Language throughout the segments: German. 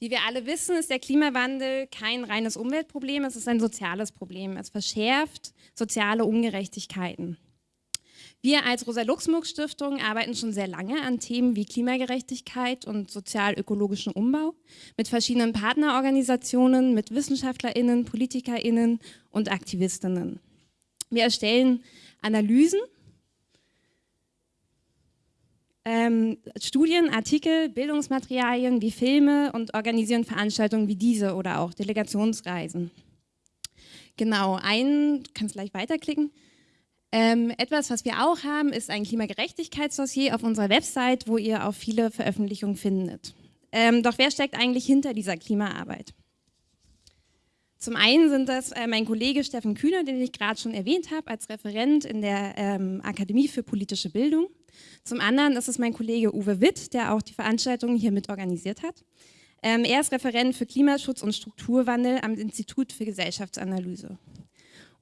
Wie wir alle wissen, ist der Klimawandel kein reines Umweltproblem, es ist ein soziales Problem. Es verschärft soziale Ungerechtigkeiten. Wir als Rosa-Luxemburg-Stiftung arbeiten schon sehr lange an Themen wie Klimagerechtigkeit und sozial-ökologischen Umbau mit verschiedenen Partnerorganisationen, mit WissenschaftlerInnen, PolitikerInnen und AktivistInnen. Wir erstellen Analysen, ähm, Studien, Artikel, Bildungsmaterialien wie Filme und organisieren Veranstaltungen wie diese oder auch Delegationsreisen. Genau, ein, kannst gleich weiterklicken. Ähm, etwas, was wir auch haben, ist ein Klimagerechtigkeitsdossier auf unserer Website, wo ihr auch viele Veröffentlichungen findet. Ähm, doch wer steckt eigentlich hinter dieser Klimaarbeit? Zum einen sind das äh, mein Kollege Steffen Kühner, den ich gerade schon erwähnt habe, als Referent in der ähm, Akademie für politische Bildung. Zum anderen ist es mein Kollege Uwe Witt, der auch die Veranstaltung hier mit organisiert hat. Ähm, er ist Referent für Klimaschutz und Strukturwandel am Institut für Gesellschaftsanalyse.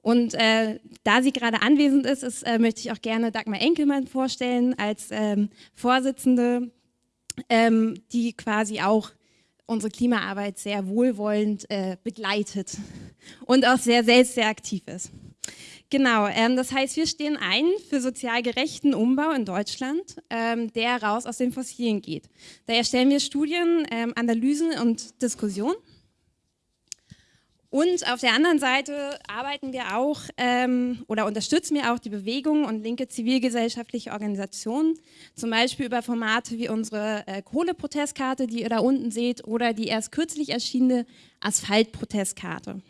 Und äh, da sie gerade anwesend ist, ist äh, möchte ich auch gerne Dagmar Enkelmann vorstellen als ähm, Vorsitzende, ähm, die quasi auch unsere Klimaarbeit sehr wohlwollend äh, begleitet und auch sehr selbst sehr aktiv ist. Genau, ähm, das heißt, wir stehen ein für sozial gerechten Umbau in Deutschland, ähm, der raus aus den Fossilen geht. Daher stellen wir Studien, ähm, Analysen und Diskussionen. Und auf der anderen Seite arbeiten wir auch ähm, oder unterstützen wir auch die Bewegung und linke zivilgesellschaftliche Organisationen, zum Beispiel über Formate wie unsere äh, Kohleprotestkarte, die ihr da unten seht, oder die erst kürzlich erschienene Asphaltprotestkarte.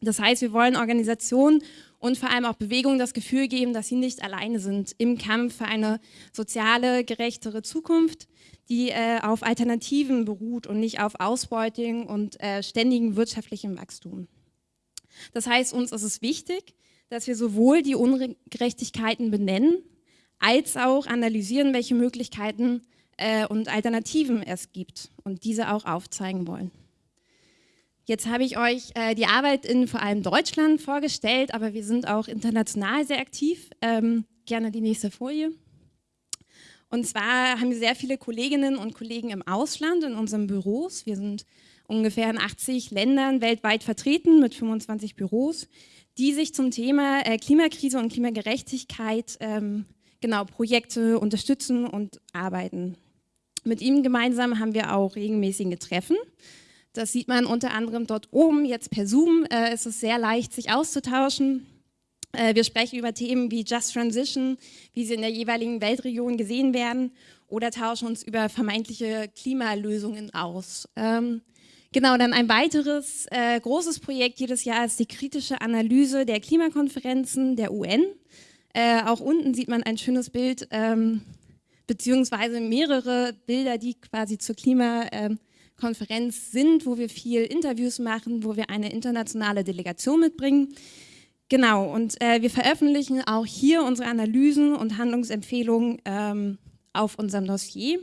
Das heißt, wir wollen Organisationen und vor allem auch Bewegungen das Gefühl geben, dass sie nicht alleine sind im Kampf für eine soziale, gerechtere Zukunft, die äh, auf Alternativen beruht und nicht auf Ausbeutung und äh, ständigem wirtschaftlichem Wachstum. Das heißt, uns ist es wichtig, dass wir sowohl die Ungerechtigkeiten benennen, als auch analysieren, welche Möglichkeiten äh, und Alternativen es gibt und diese auch aufzeigen wollen. Jetzt habe ich euch äh, die Arbeit in vor allem Deutschland vorgestellt, aber wir sind auch international sehr aktiv. Ähm, gerne die nächste Folie. Und zwar haben wir sehr viele Kolleginnen und Kollegen im Ausland, in unseren Büros. Wir sind ungefähr in 80 Ländern weltweit vertreten mit 25 Büros, die sich zum Thema äh, Klimakrise und Klimagerechtigkeit ähm, genau Projekte unterstützen und arbeiten. Mit ihnen gemeinsam haben wir auch regelmäßige Treffen. Das sieht man unter anderem dort oben, jetzt per Zoom äh, ist es sehr leicht, sich auszutauschen. Äh, wir sprechen über Themen wie Just Transition, wie sie in der jeweiligen Weltregion gesehen werden oder tauschen uns über vermeintliche Klimalösungen aus. Ähm, genau, dann ein weiteres äh, großes Projekt jedes Jahr ist die kritische Analyse der Klimakonferenzen der UN. Äh, auch unten sieht man ein schönes Bild, ähm, beziehungsweise mehrere Bilder, die quasi zur Klima ähm, Konferenz sind, wo wir viel Interviews machen, wo wir eine internationale Delegation mitbringen. Genau, und äh, wir veröffentlichen auch hier unsere Analysen und Handlungsempfehlungen ähm, auf unserem Dossier.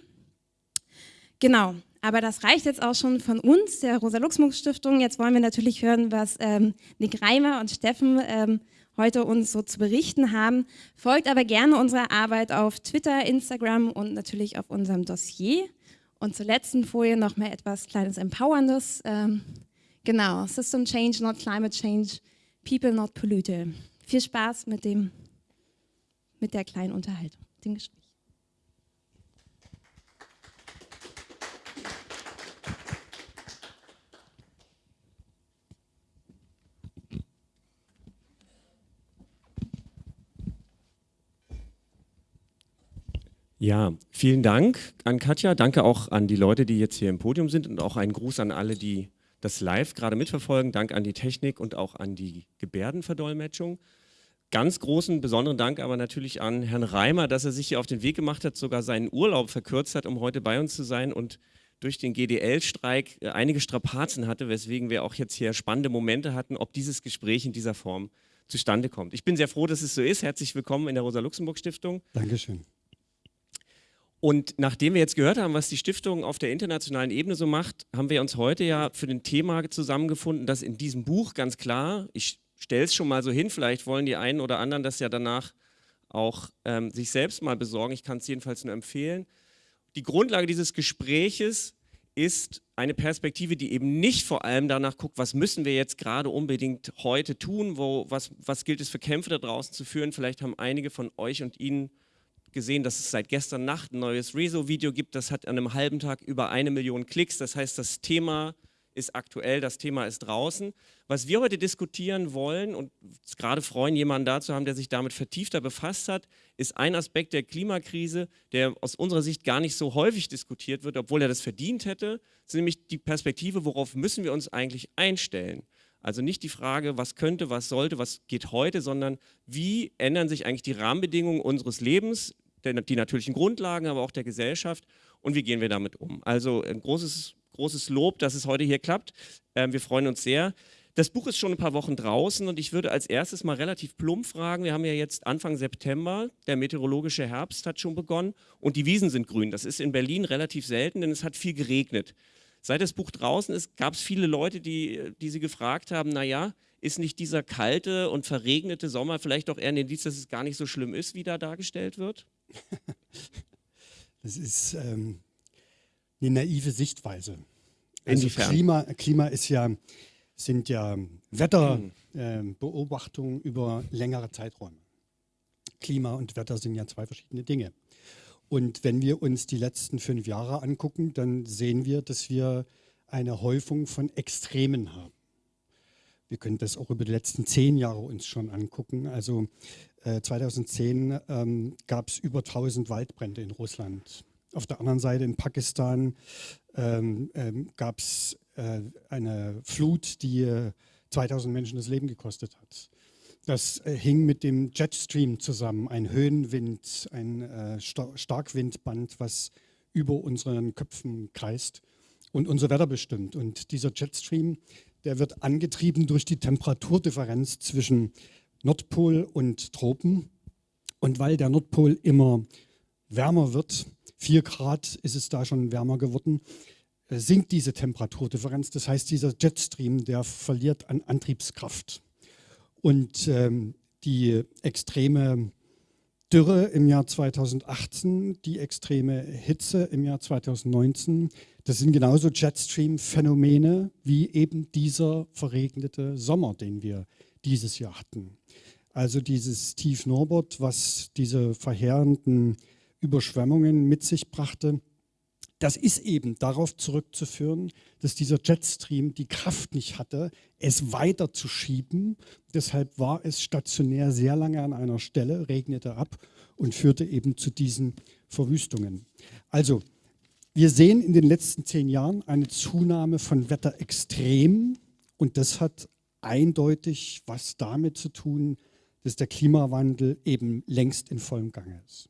Genau, aber das reicht jetzt auch schon von uns, der Rosa-Luxemburg-Stiftung. Jetzt wollen wir natürlich hören, was ähm, Nick Reimer und Steffen ähm, heute uns so zu berichten haben. Folgt aber gerne unserer Arbeit auf Twitter, Instagram und natürlich auf unserem Dossier. Und zur letzten Folie noch mal etwas kleines Empowerndes. Ähm, genau, System Change, not Climate Change, People not Pollute. Viel Spaß mit, dem, mit der kleinen Unterhaltung, dem. Ja, vielen Dank an Katja. Danke auch an die Leute, die jetzt hier im Podium sind und auch einen Gruß an alle, die das live gerade mitverfolgen. Dank an die Technik und auch an die Gebärdenverdolmetschung. Ganz großen, besonderen Dank aber natürlich an Herrn Reimer, dass er sich hier auf den Weg gemacht hat, sogar seinen Urlaub verkürzt hat, um heute bei uns zu sein und durch den GDL-Streik äh, einige Strapazen hatte, weswegen wir auch jetzt hier spannende Momente hatten, ob dieses Gespräch in dieser Form zustande kommt. Ich bin sehr froh, dass es so ist. Herzlich willkommen in der Rosa-Luxemburg-Stiftung. Dankeschön. Und nachdem wir jetzt gehört haben, was die Stiftung auf der internationalen Ebene so macht, haben wir uns heute ja für ein Thema zusammengefunden, das in diesem Buch ganz klar, ich stelle es schon mal so hin, vielleicht wollen die einen oder anderen das ja danach auch ähm, sich selbst mal besorgen, ich kann es jedenfalls nur empfehlen. Die Grundlage dieses Gespräches ist eine Perspektive, die eben nicht vor allem danach guckt, was müssen wir jetzt gerade unbedingt heute tun, wo, was, was gilt es für Kämpfe da draußen zu führen. Vielleicht haben einige von euch und Ihnen gesehen, dass es seit gestern Nacht ein neues Rezo-Video gibt. Das hat an einem halben Tag über eine Million Klicks. Das heißt, das Thema ist aktuell, das Thema ist draußen. Was wir heute diskutieren wollen und gerade freuen, jemanden da zu haben, der sich damit vertiefter befasst hat, ist ein Aspekt der Klimakrise, der aus unserer Sicht gar nicht so häufig diskutiert wird, obwohl er das verdient hätte, ist nämlich die Perspektive, worauf müssen wir uns eigentlich einstellen. Also nicht die Frage, was könnte, was sollte, was geht heute, sondern wie ändern sich eigentlich die Rahmenbedingungen unseres Lebens, die natürlichen Grundlagen, aber auch der Gesellschaft und wie gehen wir damit um. Also ein großes großes Lob, dass es heute hier klappt. Ähm, wir freuen uns sehr. Das Buch ist schon ein paar Wochen draußen und ich würde als erstes mal relativ plump fragen. Wir haben ja jetzt Anfang September, der meteorologische Herbst hat schon begonnen und die Wiesen sind grün. Das ist in Berlin relativ selten, denn es hat viel geregnet. Seit das Buch draußen ist, gab es viele Leute, die, die sie gefragt haben, naja, ist nicht dieser kalte und verregnete Sommer vielleicht auch eher ein Indiz, dass es gar nicht so schlimm ist, wie da dargestellt wird? Das ist ähm, eine naive Sichtweise. Also Klima, Klima ist ja, sind ja Wetterbeobachtungen äh, über längere Zeiträume. Klima und Wetter sind ja zwei verschiedene Dinge. Und wenn wir uns die letzten fünf Jahre angucken, dann sehen wir, dass wir eine Häufung von Extremen haben. Wir können das auch über die letzten zehn Jahre uns schon angucken. Also äh, 2010 ähm, gab es über 1000 Waldbrände in Russland. Auf der anderen Seite in Pakistan ähm, ähm, gab es äh, eine Flut, die äh, 2000 Menschen das Leben gekostet hat. Das äh, hing mit dem Jetstream zusammen, ein Höhenwind, ein äh, Star Starkwindband, was über unseren Köpfen kreist und unser Wetter bestimmt. Und dieser Jetstream, der wird angetrieben durch die Temperaturdifferenz zwischen Nordpol und Tropen. Und weil der Nordpol immer wärmer wird, 4 Grad ist es da schon wärmer geworden, äh, sinkt diese Temperaturdifferenz. Das heißt, dieser Jetstream, der verliert an Antriebskraft. Und ähm, die extreme Dürre im Jahr 2018, die extreme Hitze im Jahr 2019, das sind genauso Jetstream-Phänomene wie eben dieser verregnete Sommer, den wir dieses Jahr hatten. Also dieses Tief Norbert, was diese verheerenden Überschwemmungen mit sich brachte. Das ist eben darauf zurückzuführen, dass dieser Jetstream die Kraft nicht hatte, es weiter zu schieben. Deshalb war es stationär sehr lange an einer Stelle, regnete ab und führte eben zu diesen Verwüstungen. Also, wir sehen in den letzten zehn Jahren eine Zunahme von Wetterextremen und das hat eindeutig was damit zu tun, dass der Klimawandel eben längst in vollem Gange ist.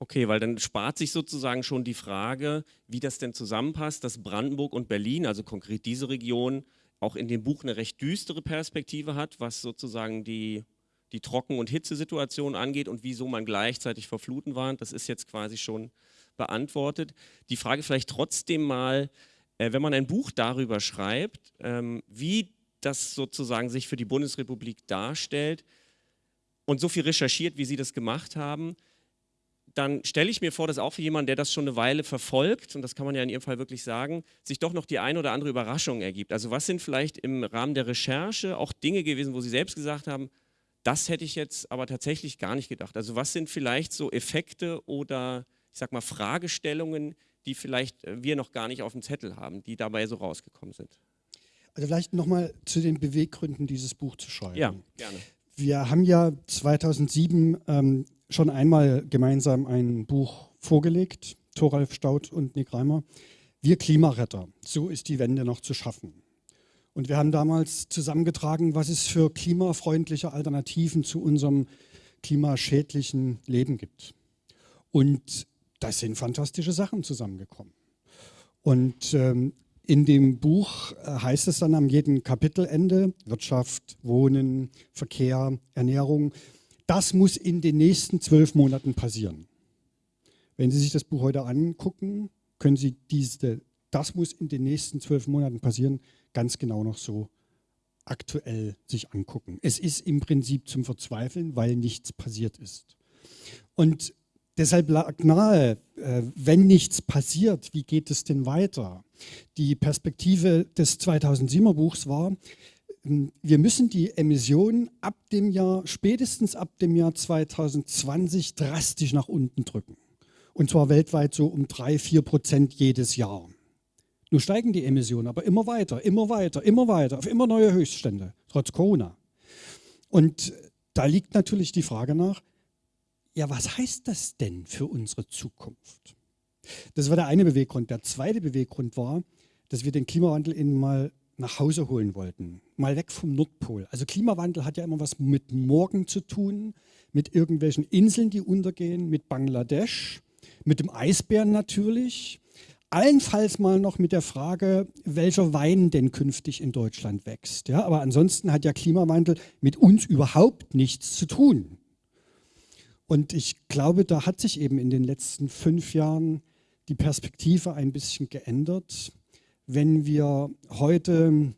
Okay, weil dann spart sich sozusagen schon die Frage, wie das denn zusammenpasst, dass Brandenburg und Berlin, also konkret diese Region, auch in dem Buch eine recht düstere Perspektive hat, was sozusagen die, die Trocken- und Hitzesituation angeht und wieso man gleichzeitig vor Fluten warnt. Das ist jetzt quasi schon beantwortet. Die Frage vielleicht trotzdem mal, äh, wenn man ein Buch darüber schreibt, ähm, wie das sozusagen sich für die Bundesrepublik darstellt und so viel recherchiert, wie Sie das gemacht haben, dann stelle ich mir vor, dass auch für jemanden, der das schon eine Weile verfolgt, und das kann man ja in Ihrem Fall wirklich sagen, sich doch noch die eine oder andere Überraschung ergibt. Also was sind vielleicht im Rahmen der Recherche auch Dinge gewesen, wo Sie selbst gesagt haben, das hätte ich jetzt aber tatsächlich gar nicht gedacht. Also was sind vielleicht so Effekte oder ich sag mal Fragestellungen, die vielleicht äh, wir noch gar nicht auf dem Zettel haben, die dabei so rausgekommen sind? Also vielleicht nochmal zu den Beweggründen, dieses Buch zu schreiben. Ja, gerne. Wir haben ja 2007 ähm, schon einmal gemeinsam ein Buch vorgelegt, Thoralf Staud und Nick Reimer. Wir Klimaretter, so ist die Wende noch zu schaffen. Und wir haben damals zusammengetragen, was es für klimafreundliche Alternativen zu unserem klimaschädlichen Leben gibt. Und das sind fantastische Sachen zusammengekommen. Und ähm, in dem Buch äh, heißt es dann am jedem Kapitelende, Wirtschaft, Wohnen, Verkehr, Ernährung, das muss in den nächsten zwölf Monaten passieren. Wenn Sie sich das Buch heute angucken, können Sie diese, das muss in den nächsten zwölf Monaten passieren, ganz genau noch so aktuell sich angucken. Es ist im Prinzip zum Verzweifeln, weil nichts passiert ist. Und Deshalb lag nahe, äh, wenn nichts passiert, wie geht es denn weiter? Die Perspektive des 2007er Buchs war, wir müssen die Emissionen ab dem Jahr, spätestens ab dem Jahr 2020 drastisch nach unten drücken. Und zwar weltweit so um drei, vier Prozent jedes Jahr. Nun steigen die Emissionen aber immer weiter, immer weiter, immer weiter, auf immer neue Höchststände, trotz Corona. Und da liegt natürlich die Frage nach, ja, was heißt das denn für unsere Zukunft? Das war der eine Beweggrund. Der zweite Beweggrund war, dass wir den Klimawandel eben mal nach Hause holen wollten, mal weg vom Nordpol. Also Klimawandel hat ja immer was mit morgen zu tun, mit irgendwelchen Inseln, die untergehen, mit Bangladesch, mit dem Eisbären natürlich, allenfalls mal noch mit der Frage, welcher Wein denn künftig in Deutschland wächst. Ja, aber ansonsten hat ja Klimawandel mit uns überhaupt nichts zu tun. Und ich glaube, da hat sich eben in den letzten fünf Jahren die Perspektive ein bisschen geändert wenn wir heute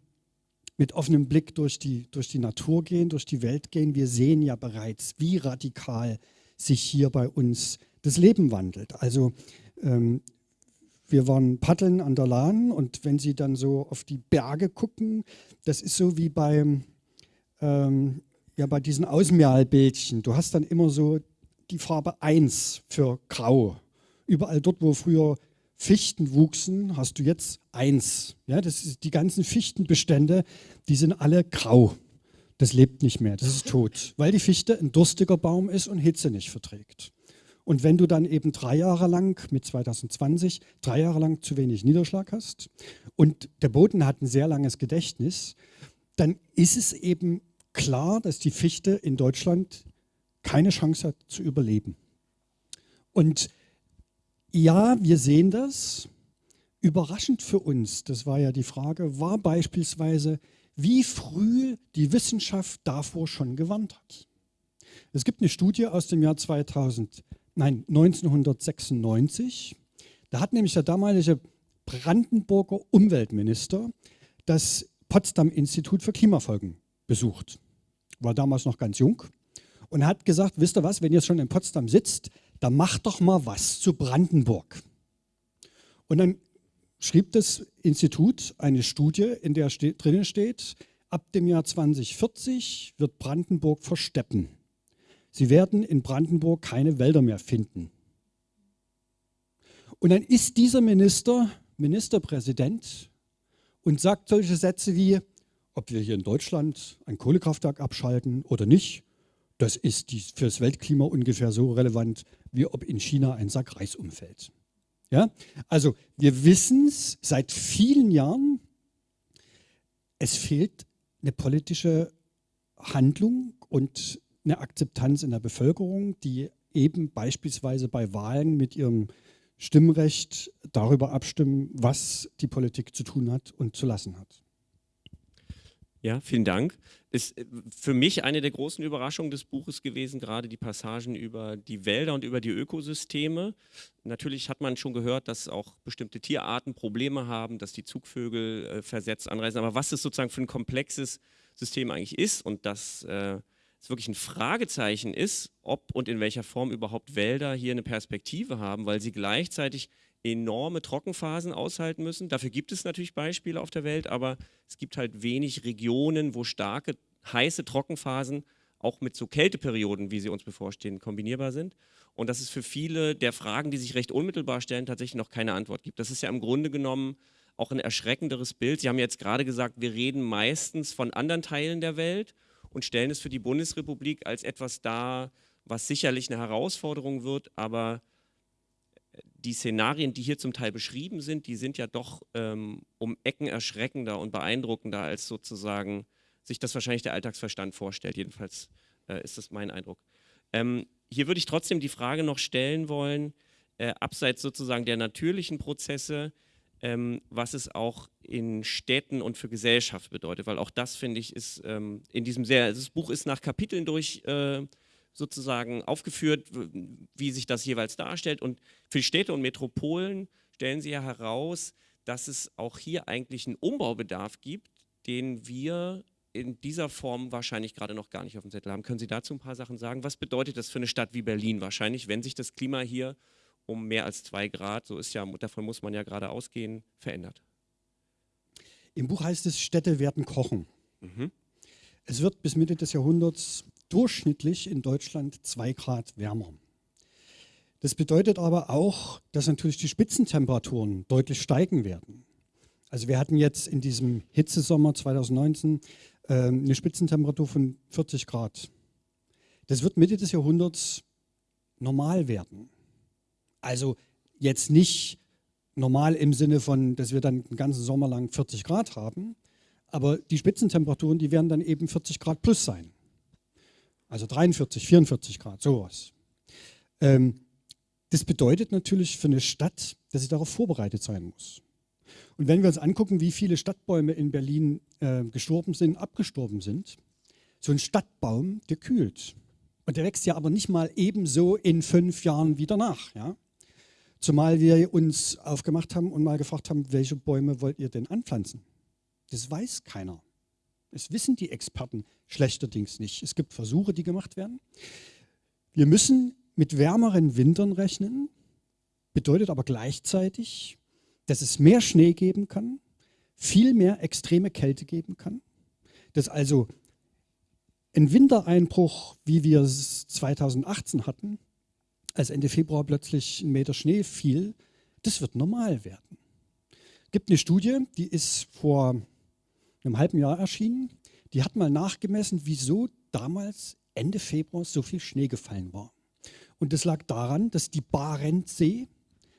mit offenem Blick durch die, durch die Natur gehen, durch die Welt gehen, wir sehen ja bereits, wie radikal sich hier bei uns das Leben wandelt. Also ähm, wir waren paddeln an der Lahn und wenn Sie dann so auf die Berge gucken, das ist so wie beim, ähm, ja, bei diesen Außenmeerlbildchen. Du hast dann immer so die Farbe 1 für grau. Überall dort, wo früher Fichten wuchsen, hast du jetzt eins. Ja, das ist die ganzen Fichtenbestände, die sind alle grau. Das lebt nicht mehr, das ist tot, weil die Fichte ein durstiger Baum ist und Hitze nicht verträgt. Und wenn du dann eben drei Jahre lang mit 2020 drei Jahre lang zu wenig Niederschlag hast und der Boden hat ein sehr langes Gedächtnis, dann ist es eben klar, dass die Fichte in Deutschland keine Chance hat zu überleben. Und ja, wir sehen das. Überraschend für uns, das war ja die Frage, war beispielsweise, wie früh die Wissenschaft davor schon gewarnt hat. Es gibt eine Studie aus dem Jahr 2000, nein, 1996. Da hat nämlich der damalige Brandenburger Umweltminister das Potsdam-Institut für Klimafolgen besucht. War damals noch ganz jung und hat gesagt, wisst ihr was, wenn ihr schon in Potsdam sitzt, dann macht doch mal was zu Brandenburg. Und dann schrieb das Institut eine Studie, in der ste drinnen steht, ab dem Jahr 2040 wird Brandenburg versteppen. Sie werden in Brandenburg keine Wälder mehr finden. Und dann ist dieser Minister Ministerpräsident und sagt solche Sätze wie, ob wir hier in Deutschland ein Kohlekraftwerk abschalten oder nicht, das ist für das Weltklima ungefähr so relevant, wie ob in China ein Sack Reis umfällt. Ja? Also wir wissen es seit vielen Jahren, es fehlt eine politische Handlung und eine Akzeptanz in der Bevölkerung, die eben beispielsweise bei Wahlen mit ihrem Stimmrecht darüber abstimmen, was die Politik zu tun hat und zu lassen hat. Ja, vielen Dank. Ist äh, für mich eine der großen Überraschungen des Buches gewesen, gerade die Passagen über die Wälder und über die Ökosysteme. Natürlich hat man schon gehört, dass auch bestimmte Tierarten Probleme haben, dass die Zugvögel äh, versetzt anreisen. Aber was es sozusagen für ein komplexes System eigentlich ist und dass äh, es wirklich ein Fragezeichen ist, ob und in welcher Form überhaupt Wälder hier eine Perspektive haben, weil sie gleichzeitig enorme Trockenphasen aushalten müssen. Dafür gibt es natürlich Beispiele auf der Welt, aber es gibt halt wenig Regionen, wo starke, heiße Trockenphasen auch mit so Kälteperioden, wie sie uns bevorstehen, kombinierbar sind. Und dass es für viele der Fragen, die sich recht unmittelbar stellen, tatsächlich noch keine Antwort gibt. Das ist ja im Grunde genommen auch ein erschreckenderes Bild. Sie haben jetzt gerade gesagt, wir reden meistens von anderen Teilen der Welt und stellen es für die Bundesrepublik als etwas dar, was sicherlich eine Herausforderung wird, aber die Szenarien, die hier zum Teil beschrieben sind, die sind ja doch ähm, um Ecken erschreckender und beeindruckender, als sozusagen sich das wahrscheinlich der Alltagsverstand vorstellt. Jedenfalls äh, ist das mein Eindruck. Ähm, hier würde ich trotzdem die Frage noch stellen wollen, äh, abseits sozusagen der natürlichen Prozesse, ähm, was es auch in Städten und für Gesellschaft bedeutet, weil auch das, finde ich, ist ähm, in diesem sehr, das Buch ist nach Kapiteln durch äh, sozusagen aufgeführt, wie sich das jeweils darstellt. Und für Städte und Metropolen stellen sie ja heraus, dass es auch hier eigentlich einen Umbaubedarf gibt, den wir in dieser Form wahrscheinlich gerade noch gar nicht auf dem Zettel haben. Können Sie dazu ein paar Sachen sagen? Was bedeutet das für eine Stadt wie Berlin wahrscheinlich, wenn sich das Klima hier um mehr als zwei Grad, so ist ja, davon muss man ja gerade ausgehen, verändert? Im Buch heißt es, Städte werden kochen. Mhm. Es wird bis Mitte des Jahrhunderts durchschnittlich in Deutschland zwei Grad wärmer. Das bedeutet aber auch, dass natürlich die Spitzentemperaturen deutlich steigen werden. Also wir hatten jetzt in diesem Hitzesommer 2019 äh, eine Spitzentemperatur von 40 Grad. Das wird Mitte des Jahrhunderts normal werden. Also jetzt nicht normal im Sinne von, dass wir dann den ganzen Sommer lang 40 Grad haben, aber die Spitzentemperaturen, die werden dann eben 40 Grad plus sein. Also 43, 44 Grad, sowas. Ähm, das bedeutet natürlich für eine Stadt, dass sie darauf vorbereitet sein muss. Und wenn wir uns angucken, wie viele Stadtbäume in Berlin äh, gestorben sind, abgestorben sind, so ein Stadtbaum, der kühlt. Und der wächst ja aber nicht mal ebenso in fünf Jahren wieder nach. Ja? Zumal wir uns aufgemacht haben und mal gefragt haben, welche Bäume wollt ihr denn anpflanzen? Das weiß keiner. Das wissen die Experten schlechterdings nicht. Es gibt Versuche, die gemacht werden. Wir müssen mit wärmeren Wintern rechnen, bedeutet aber gleichzeitig, dass es mehr Schnee geben kann, viel mehr extreme Kälte geben kann, dass also ein Wintereinbruch, wie wir es 2018 hatten, als Ende Februar plötzlich ein Meter Schnee fiel, das wird normal werden. Es gibt eine Studie, die ist vor einem halben Jahr erschienen, die hat mal nachgemessen, wieso damals Ende Februar so viel Schnee gefallen war. Und das lag daran, dass die Barentssee,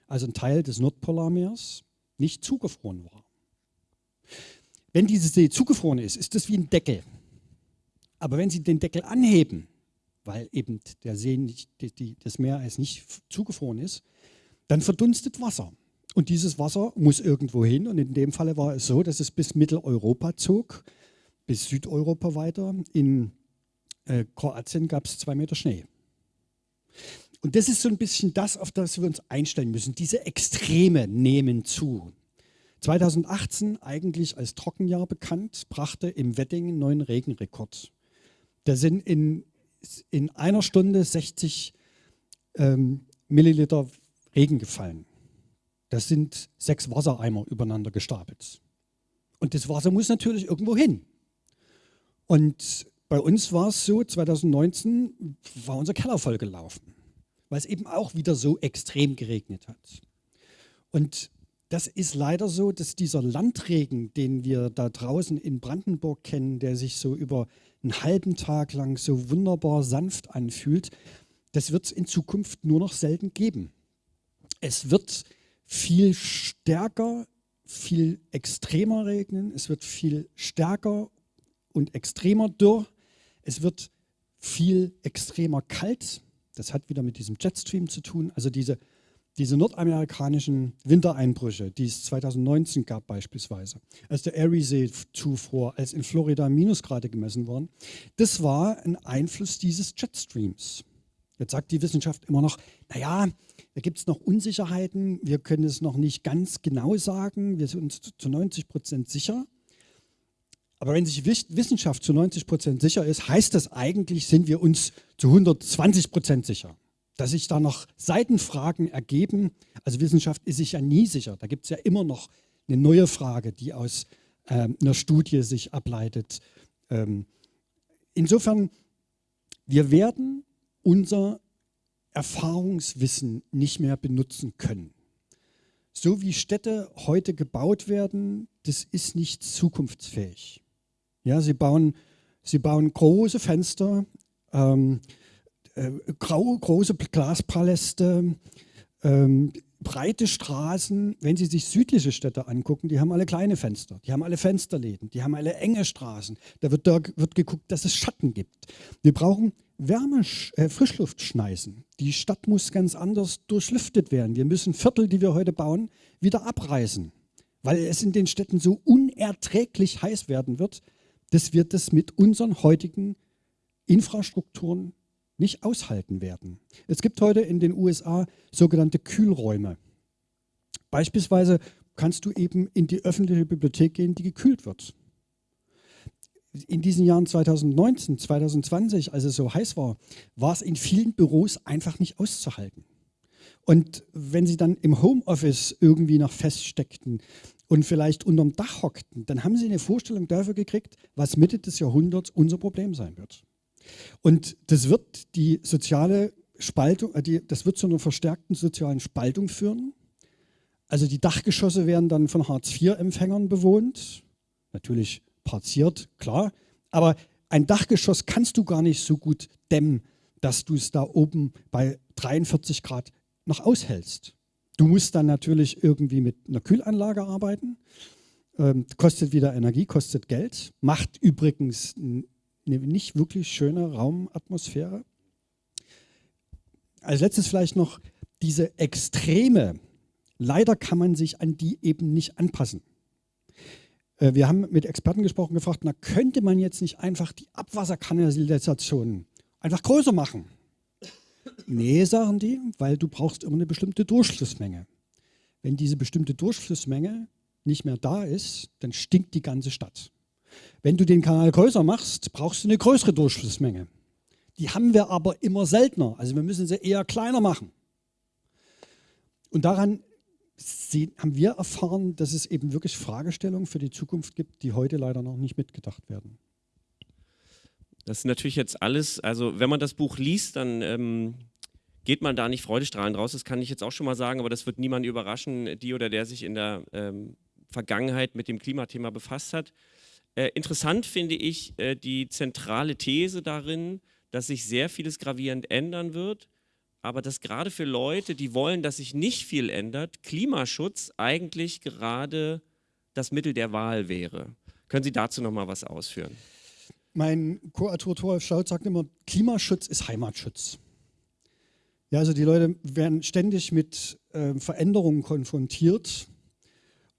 also ein Teil des Nordpolarmeers, nicht zugefroren war. Wenn diese See zugefroren ist, ist das wie ein Deckel. Aber wenn Sie den Deckel anheben, weil eben der See nicht, die, die, das Meer ist nicht zugefroren ist, dann verdunstet Wasser. Und dieses Wasser muss irgendwo hin. Und in dem Falle war es so, dass es bis Mitteleuropa zog, bis Südeuropa weiter. In äh, Kroatien gab es zwei Meter Schnee. Und das ist so ein bisschen das, auf das wir uns einstellen müssen. Diese Extreme nehmen zu. 2018, eigentlich als Trockenjahr bekannt, brachte im Wedding einen neuen Regenrekord. Da sind in in einer Stunde 60 ähm, Milliliter Regen gefallen. Das sind sechs Wassereimer übereinander gestapelt. Und das Wasser muss natürlich irgendwo hin. Und bei uns war es so, 2019 war unser Keller voll gelaufen, weil es eben auch wieder so extrem geregnet hat. Und das ist leider so, dass dieser Landregen, den wir da draußen in Brandenburg kennen, der sich so über einen halben Tag lang so wunderbar sanft anfühlt, das wird es in Zukunft nur noch selten geben. Es wird viel stärker, viel extremer regnen, es wird viel stärker und extremer dürr, es wird viel extremer kalt. Das hat wieder mit diesem Jetstream zu tun. Also diese diese nordamerikanischen Wintereinbrüche, die es 2019 gab beispielsweise, als der Erie-See zufror, als in Florida Minusgrade gemessen wurden, das war ein Einfluss dieses Jetstreams. Jetzt sagt die Wissenschaft immer noch, naja, da gibt es noch Unsicherheiten, wir können es noch nicht ganz genau sagen, wir sind uns zu 90 Prozent sicher. Aber wenn sich Wissenschaft zu 90 Prozent sicher ist, heißt das eigentlich, sind wir uns zu 120 Prozent sicher dass sich da noch Seitenfragen ergeben. Also Wissenschaft ist sich ja nie sicher. Da gibt es ja immer noch eine neue Frage, die aus ähm, einer Studie sich ableitet. Ähm, insofern, wir werden unser Erfahrungswissen nicht mehr benutzen können. So wie Städte heute gebaut werden, das ist nicht zukunftsfähig. Ja, sie, bauen, sie bauen große Fenster, ähm, äh, grau, große Glaspaläste, ähm, breite Straßen. Wenn Sie sich südliche Städte angucken, die haben alle kleine Fenster, die haben alle Fensterläden, die haben alle enge Straßen. Da wird, da wird geguckt, dass es Schatten gibt. Wir brauchen Wärme, äh, Frischluftschneisen. Die Stadt muss ganz anders durchlüftet werden. Wir müssen Viertel, die wir heute bauen, wieder abreißen, weil es in den Städten so unerträglich heiß werden wird, dass wir das mit unseren heutigen Infrastrukturen nicht aushalten werden. Es gibt heute in den USA sogenannte Kühlräume. Beispielsweise kannst du eben in die öffentliche Bibliothek gehen, die gekühlt wird. In diesen Jahren 2019, 2020, als es so heiß war, war es in vielen Büros einfach nicht auszuhalten. Und wenn sie dann im Homeoffice irgendwie noch feststeckten und vielleicht unterm Dach hockten, dann haben sie eine Vorstellung dafür gekriegt, was Mitte des Jahrhunderts unser Problem sein wird. Und das wird die soziale Spaltung, äh, das wird zu einer verstärkten sozialen Spaltung führen. Also die Dachgeschosse werden dann von Hartz-IV-Empfängern bewohnt, natürlich partiert, klar, aber ein Dachgeschoss kannst du gar nicht so gut dämmen, dass du es da oben bei 43 Grad noch aushältst. Du musst dann natürlich irgendwie mit einer Kühlanlage arbeiten, ähm, kostet wieder Energie, kostet Geld, macht übrigens eine nicht wirklich schöne Raumatmosphäre. Als letztes vielleicht noch diese Extreme. Leider kann man sich an die eben nicht anpassen. Äh, wir haben mit Experten gesprochen, gefragt, na könnte man jetzt nicht einfach die Abwasserkanalisation einfach größer machen? Nee, sagen die, weil du brauchst immer eine bestimmte Durchflussmenge. Wenn diese bestimmte Durchflussmenge nicht mehr da ist, dann stinkt die ganze Stadt. Wenn du den Kanal größer machst, brauchst du eine größere Durchflussmenge. Die haben wir aber immer seltener. Also wir müssen sie eher kleiner machen. Und daran haben wir erfahren, dass es eben wirklich Fragestellungen für die Zukunft gibt, die heute leider noch nicht mitgedacht werden. Das ist natürlich jetzt alles, also wenn man das Buch liest, dann ähm, geht man da nicht freudestrahlend raus, das kann ich jetzt auch schon mal sagen, aber das wird niemand überraschen, die oder der sich in der ähm, Vergangenheit mit dem Klimathema befasst hat. Äh, interessant finde ich äh, die zentrale These darin, dass sich sehr vieles gravierend ändern wird, aber dass gerade für Leute, die wollen, dass sich nicht viel ändert, Klimaschutz eigentlich gerade das Mittel der Wahl wäre. Können Sie dazu noch mal was ausführen? Mein Co-Autor Thoralf Schaut sagt immer, Klimaschutz ist Heimatschutz. Ja, also die Leute werden ständig mit äh, Veränderungen konfrontiert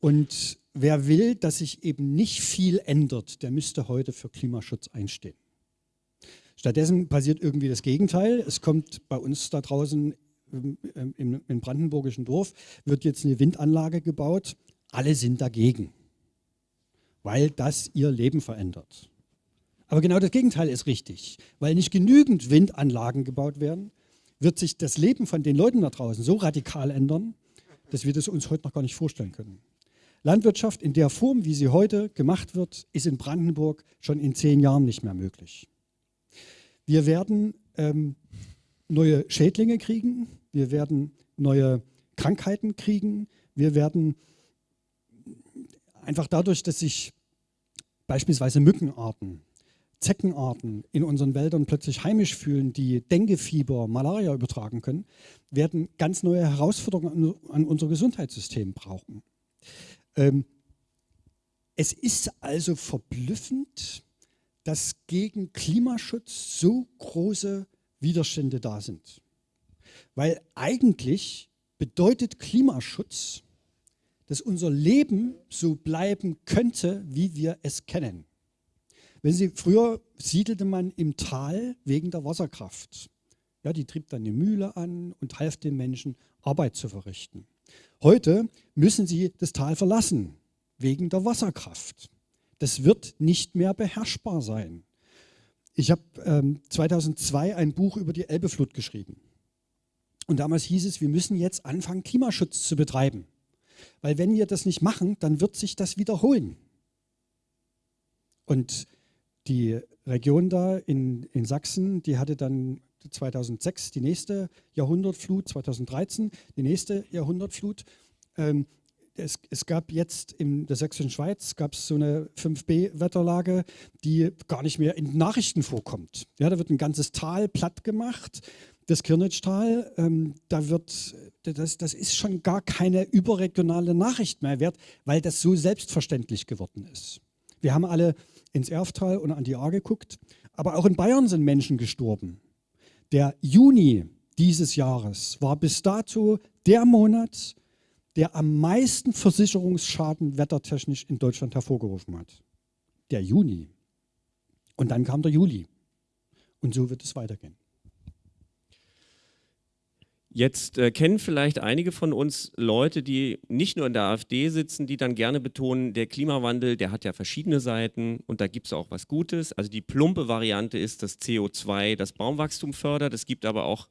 und wer will, dass sich eben nicht viel ändert, der müsste heute für Klimaschutz einstehen. Stattdessen passiert irgendwie das Gegenteil. Es kommt bei uns da draußen im, im, im brandenburgischen Dorf, wird jetzt eine Windanlage gebaut. Alle sind dagegen, weil das ihr Leben verändert. Aber genau das Gegenteil ist richtig. Weil nicht genügend Windanlagen gebaut werden, wird sich das Leben von den Leuten da draußen so radikal ändern, dass wir das uns heute noch gar nicht vorstellen können. Landwirtschaft in der Form, wie sie heute gemacht wird, ist in Brandenburg schon in zehn Jahren nicht mehr möglich. Wir werden ähm, neue Schädlinge kriegen, wir werden neue Krankheiten kriegen, wir werden einfach dadurch, dass sich beispielsweise Mückenarten Zeckenarten in unseren Wäldern plötzlich heimisch fühlen, die Denguefieber, Malaria übertragen können, werden ganz neue Herausforderungen an, an unser Gesundheitssystem brauchen. Ähm, es ist also verblüffend, dass gegen Klimaschutz so große Widerstände da sind. Weil eigentlich bedeutet Klimaschutz, dass unser Leben so bleiben könnte, wie wir es kennen. Wenn Sie, früher siedelte man im Tal wegen der Wasserkraft. Ja, die trieb dann eine Mühle an und half den Menschen, Arbeit zu verrichten. Heute müssen sie das Tal verlassen, wegen der Wasserkraft. Das wird nicht mehr beherrschbar sein. Ich habe ähm, 2002 ein Buch über die Elbeflut geschrieben. Und damals hieß es, wir müssen jetzt anfangen, Klimaschutz zu betreiben. Weil wenn wir das nicht machen, dann wird sich das wiederholen. Und die Region da in, in Sachsen, die hatte dann 2006 die nächste Jahrhundertflut, 2013 die nächste Jahrhundertflut. Ähm, es, es, gab jetzt in der sächsischen Schweiz gab es so eine 5B-Wetterlage, die gar nicht mehr in Nachrichten vorkommt. Ja, da wird ein ganzes Tal platt gemacht, das Kirnitschtal, ähm, da wird, das, das ist schon gar keine überregionale Nachricht mehr wert, weil das so selbstverständlich geworden ist. Wir haben alle ins Erftal und an die Ahr geguckt. Aber auch in Bayern sind Menschen gestorben. Der Juni dieses Jahres war bis dato der Monat, der am meisten Versicherungsschaden wettertechnisch in Deutschland hervorgerufen hat. Der Juni. Und dann kam der Juli. Und so wird es weitergehen. Jetzt äh, kennen vielleicht einige von uns Leute, die nicht nur in der AfD sitzen, die dann gerne betonen, der Klimawandel, der hat ja verschiedene Seiten und da gibt es auch was Gutes. Also die plumpe Variante ist, dass CO2 das Baumwachstum fördert. Es gibt aber auch,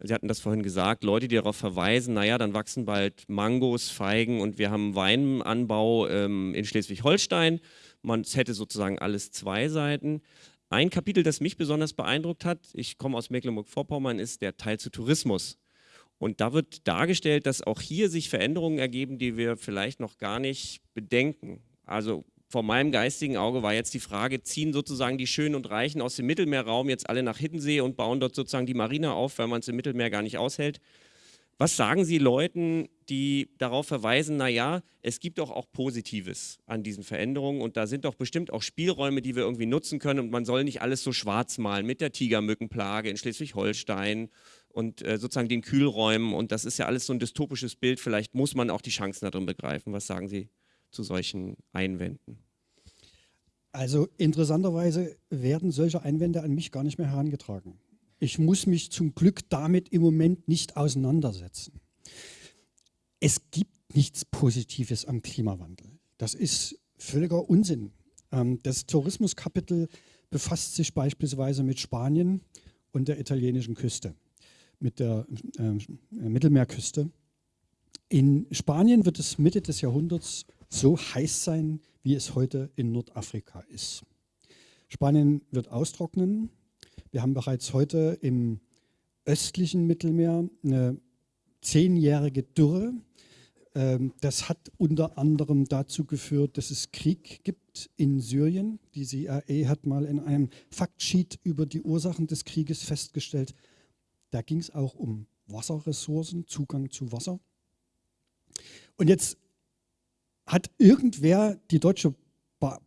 Sie hatten das vorhin gesagt, Leute, die darauf verweisen, naja, dann wachsen bald Mangos, Feigen und wir haben Weinanbau ähm, in Schleswig-Holstein. Man hätte sozusagen alles zwei Seiten. Ein Kapitel, das mich besonders beeindruckt hat, ich komme aus Mecklenburg-Vorpommern, ist der Teil zu Tourismus. Und da wird dargestellt, dass auch hier sich Veränderungen ergeben, die wir vielleicht noch gar nicht bedenken. Also vor meinem geistigen Auge war jetzt die Frage, ziehen sozusagen die Schönen und Reichen aus dem Mittelmeerraum jetzt alle nach Hiddensee und bauen dort sozusagen die Marine auf, weil man es im Mittelmeer gar nicht aushält. Was sagen Sie Leuten, die darauf verweisen, naja, es gibt doch auch Positives an diesen Veränderungen und da sind doch bestimmt auch Spielräume, die wir irgendwie nutzen können und man soll nicht alles so schwarz malen mit der Tigermückenplage in Schleswig-Holstein und äh, sozusagen den Kühlräumen. Und das ist ja alles so ein dystopisches Bild. Vielleicht muss man auch die Chancen darin begreifen. Was sagen Sie zu solchen Einwänden? Also interessanterweise werden solche Einwände an mich gar nicht mehr herangetragen. Ich muss mich zum Glück damit im Moment nicht auseinandersetzen. Es gibt nichts Positives am Klimawandel. Das ist völliger Unsinn. Ähm, das Tourismuskapitel befasst sich beispielsweise mit Spanien und der italienischen Küste mit der äh, Mittelmeerküste. In Spanien wird es Mitte des Jahrhunderts so heiß sein, wie es heute in Nordafrika ist. Spanien wird austrocknen. Wir haben bereits heute im östlichen Mittelmeer eine zehnjährige Dürre. Ähm, das hat unter anderem dazu geführt, dass es Krieg gibt in Syrien. Die CIA hat mal in einem Faktsheet über die Ursachen des Krieges festgestellt, da ging es auch um Wasserressourcen, Zugang zu Wasser. Und jetzt hat irgendwer, die Deutsche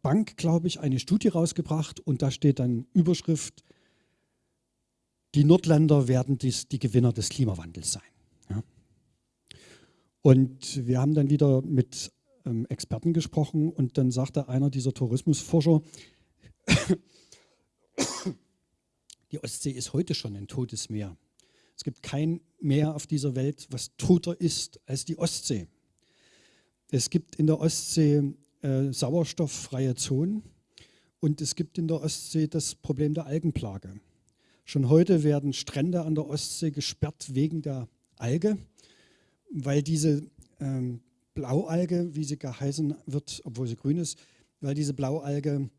Bank, glaube ich, eine Studie rausgebracht und da steht dann Überschrift, die Nordländer werden dies, die Gewinner des Klimawandels sein. Ja. Und wir haben dann wieder mit ähm, Experten gesprochen und dann sagte einer dieser Tourismusforscher, die Ostsee ist heute schon ein totes Meer. Es gibt kein Meer auf dieser Welt, was toter ist als die Ostsee. Es gibt in der Ostsee äh, sauerstofffreie Zonen und es gibt in der Ostsee das Problem der Algenplage. Schon heute werden Strände an der Ostsee gesperrt wegen der Alge, weil diese ähm, Blaualge, wie sie geheißen wird, obwohl sie grün ist, weil diese Blaualge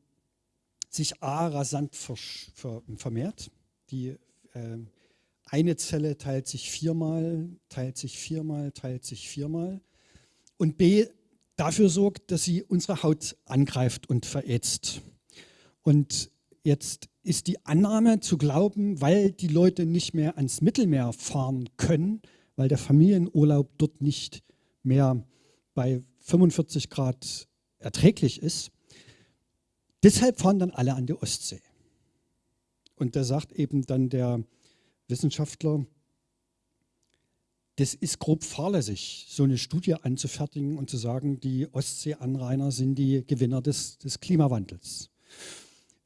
sich a rasant vermehrt. Die äh, eine Zelle teilt sich viermal, teilt sich viermal, teilt sich viermal. Und B dafür sorgt, dass sie unsere Haut angreift und verätzt. Und jetzt ist die Annahme zu glauben, weil die Leute nicht mehr ans Mittelmeer fahren können, weil der Familienurlaub dort nicht mehr bei 45 Grad erträglich ist, deshalb fahren dann alle an die Ostsee. Und da sagt eben dann der Wissenschaftler, das ist grob fahrlässig, so eine Studie anzufertigen und zu sagen, die Ostseeanrainer sind die Gewinner des, des Klimawandels.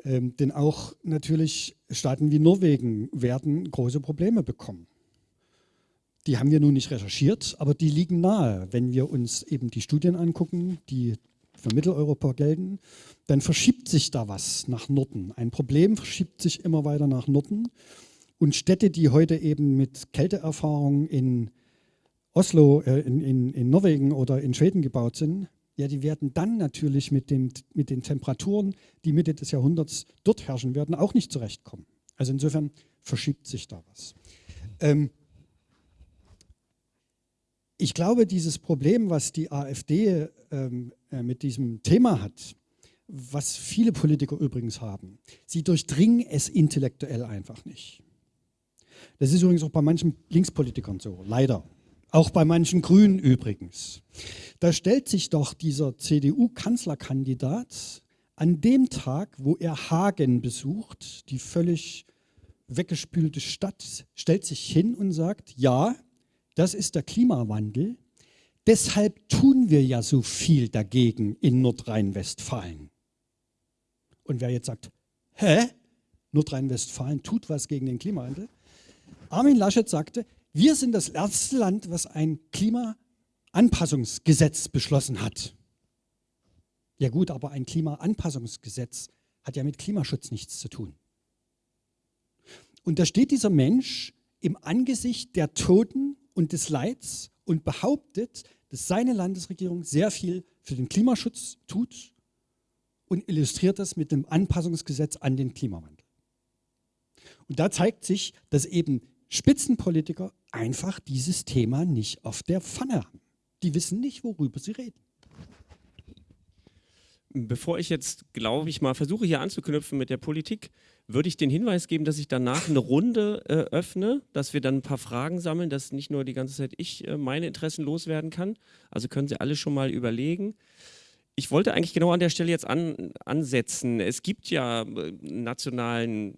Ähm, denn auch natürlich Staaten wie Norwegen werden große Probleme bekommen. Die haben wir nun nicht recherchiert, aber die liegen nahe. Wenn wir uns eben die Studien angucken, die für Mitteleuropa gelten, dann verschiebt sich da was nach Norden. Ein Problem verschiebt sich immer weiter nach Norden. Und Städte, die heute eben mit Kälteerfahrung in Oslo, äh, in, in, in Norwegen oder in Schweden gebaut sind, ja, die werden dann natürlich mit, dem, mit den Temperaturen, die Mitte des Jahrhunderts dort herrschen werden, auch nicht zurechtkommen. Also insofern verschiebt sich da was. Ähm, ich glaube, dieses Problem, was die AfD ähm, äh, mit diesem Thema hat, was viele Politiker übrigens haben, sie durchdringen es intellektuell einfach nicht. Das ist übrigens auch bei manchen Linkspolitikern so, leider. Auch bei manchen Grünen übrigens. Da stellt sich doch dieser CDU-Kanzlerkandidat an dem Tag, wo er Hagen besucht, die völlig weggespülte Stadt, stellt sich hin und sagt, ja, das ist der Klimawandel, deshalb tun wir ja so viel dagegen in Nordrhein-Westfalen. Und wer jetzt sagt, hä, Nordrhein-Westfalen tut was gegen den Klimawandel, Armin Laschet sagte, Wir sind das erste Land, was ein Klimaanpassungsgesetz beschlossen hat. Ja gut, aber ein Klimaanpassungsgesetz hat ja mit Klimaschutz nichts zu tun. Und da steht dieser Mensch im Angesicht der Toten und des Leids und behauptet, dass seine Landesregierung sehr viel für den Klimaschutz tut und illustriert das mit dem Anpassungsgesetz an den Klimawandel. Und da zeigt sich, dass eben Spitzenpolitiker einfach dieses Thema nicht auf der Pfanne haben. Die wissen nicht, worüber sie reden. Bevor ich jetzt, glaube ich mal, versuche hier anzuknüpfen mit der Politik, würde ich den Hinweis geben, dass ich danach eine Runde äh, öffne, dass wir dann ein paar Fragen sammeln, dass nicht nur die ganze Zeit ich äh, meine Interessen loswerden kann. Also können Sie alle schon mal überlegen. Ich wollte eigentlich genau an der Stelle jetzt an, ansetzen. Es gibt ja äh, nationalen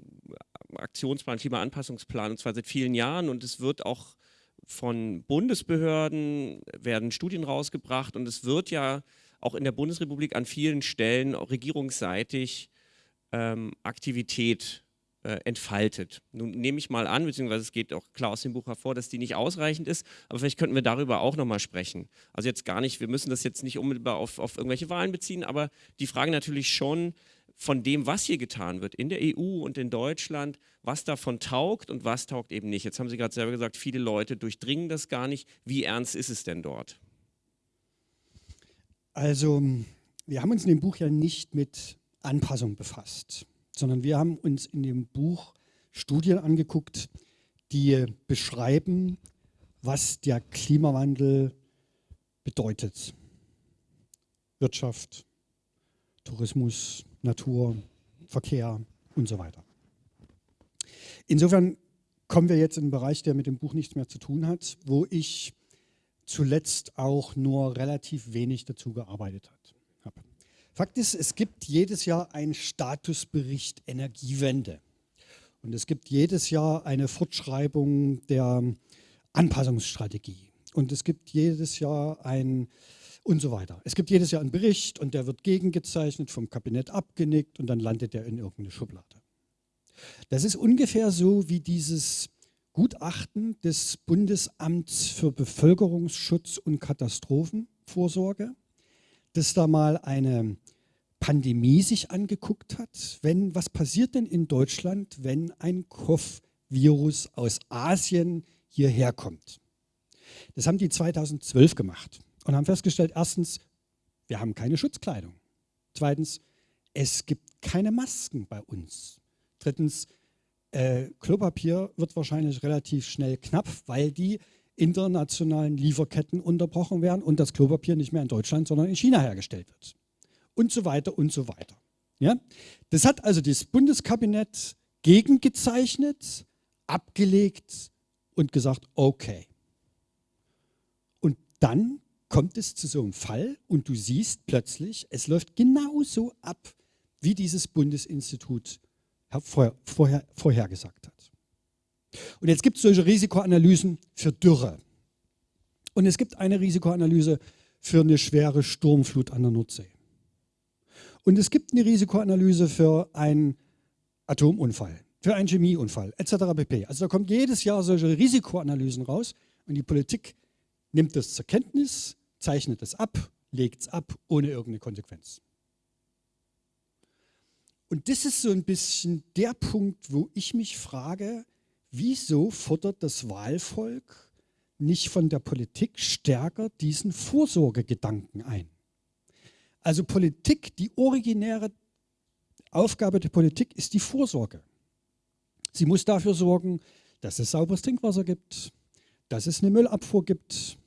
Aktionsplan, Klimaanpassungsplan, und zwar seit vielen Jahren und es wird auch von Bundesbehörden, werden Studien rausgebracht und es wird ja auch in der Bundesrepublik an vielen Stellen regierungsseitig ähm, Aktivität äh, entfaltet. Nun nehme ich mal an, beziehungsweise es geht auch klar aus dem Buch hervor, dass die nicht ausreichend ist, aber vielleicht könnten wir darüber auch nochmal sprechen. Also jetzt gar nicht, wir müssen das jetzt nicht unmittelbar auf, auf irgendwelche Wahlen beziehen, aber die Frage natürlich schon von dem, was hier getan wird in der EU und in Deutschland, was davon taugt und was taugt eben nicht. Jetzt haben Sie gerade selber gesagt, viele Leute durchdringen das gar nicht. Wie ernst ist es denn dort? Also, wir haben uns in dem Buch ja nicht mit Anpassung befasst, sondern wir haben uns in dem Buch Studien angeguckt, die beschreiben, was der Klimawandel bedeutet. Wirtschaft, Tourismus, Natur, Verkehr und so weiter. Insofern kommen wir jetzt in einen Bereich, der mit dem Buch nichts mehr zu tun hat, wo ich zuletzt auch nur relativ wenig dazu gearbeitet habe. Fakt ist, es gibt jedes Jahr einen Statusbericht Energiewende. Und es gibt jedes Jahr eine Fortschreibung der Anpassungsstrategie. Und es gibt jedes Jahr ein und so weiter. Es gibt jedes Jahr einen Bericht und der wird gegengezeichnet, vom Kabinett abgenickt und dann landet er in irgendeine Schublade. Das ist ungefähr so wie dieses Gutachten des Bundesamts für Bevölkerungsschutz und Katastrophenvorsorge, das da mal eine Pandemie sich angeguckt hat. Wenn, was passiert denn in Deutschland, wenn ein Kopfvirus aus Asien hierher kommt? Das haben die 2012 gemacht und haben festgestellt, erstens, wir haben keine Schutzkleidung. Zweitens, es gibt keine Masken bei uns. Drittens, äh, Klopapier wird wahrscheinlich relativ schnell knapp, weil die internationalen Lieferketten unterbrochen werden und das Klopapier nicht mehr in Deutschland, sondern in China hergestellt wird. Und so weiter und so weiter. Ja? Das hat also das Bundeskabinett gegengezeichnet, abgelegt und gesagt, okay. Und dann kommt es zu so einem Fall und du siehst plötzlich, es läuft genauso ab, wie dieses Bundesinstitut vorher, vorher, vorhergesagt hat. Und jetzt gibt es solche Risikoanalysen für Dürre. Und es gibt eine Risikoanalyse für eine schwere Sturmflut an der Nordsee. Und es gibt eine Risikoanalyse für einen Atomunfall, für einen Chemieunfall etc. pp. Also da kommt jedes Jahr solche Risikoanalysen raus und die Politik nimmt das zur Kenntnis, zeichnet es ab, legt es ab, ohne irgendeine Konsequenz. Und das ist so ein bisschen der Punkt, wo ich mich frage, wieso fordert das Wahlvolk nicht von der Politik stärker diesen Vorsorgegedanken ein? Also Politik, die originäre Aufgabe der Politik ist die Vorsorge. Sie muss dafür sorgen, dass es sauberes Trinkwasser gibt, dass es eine Müllabfuhr gibt,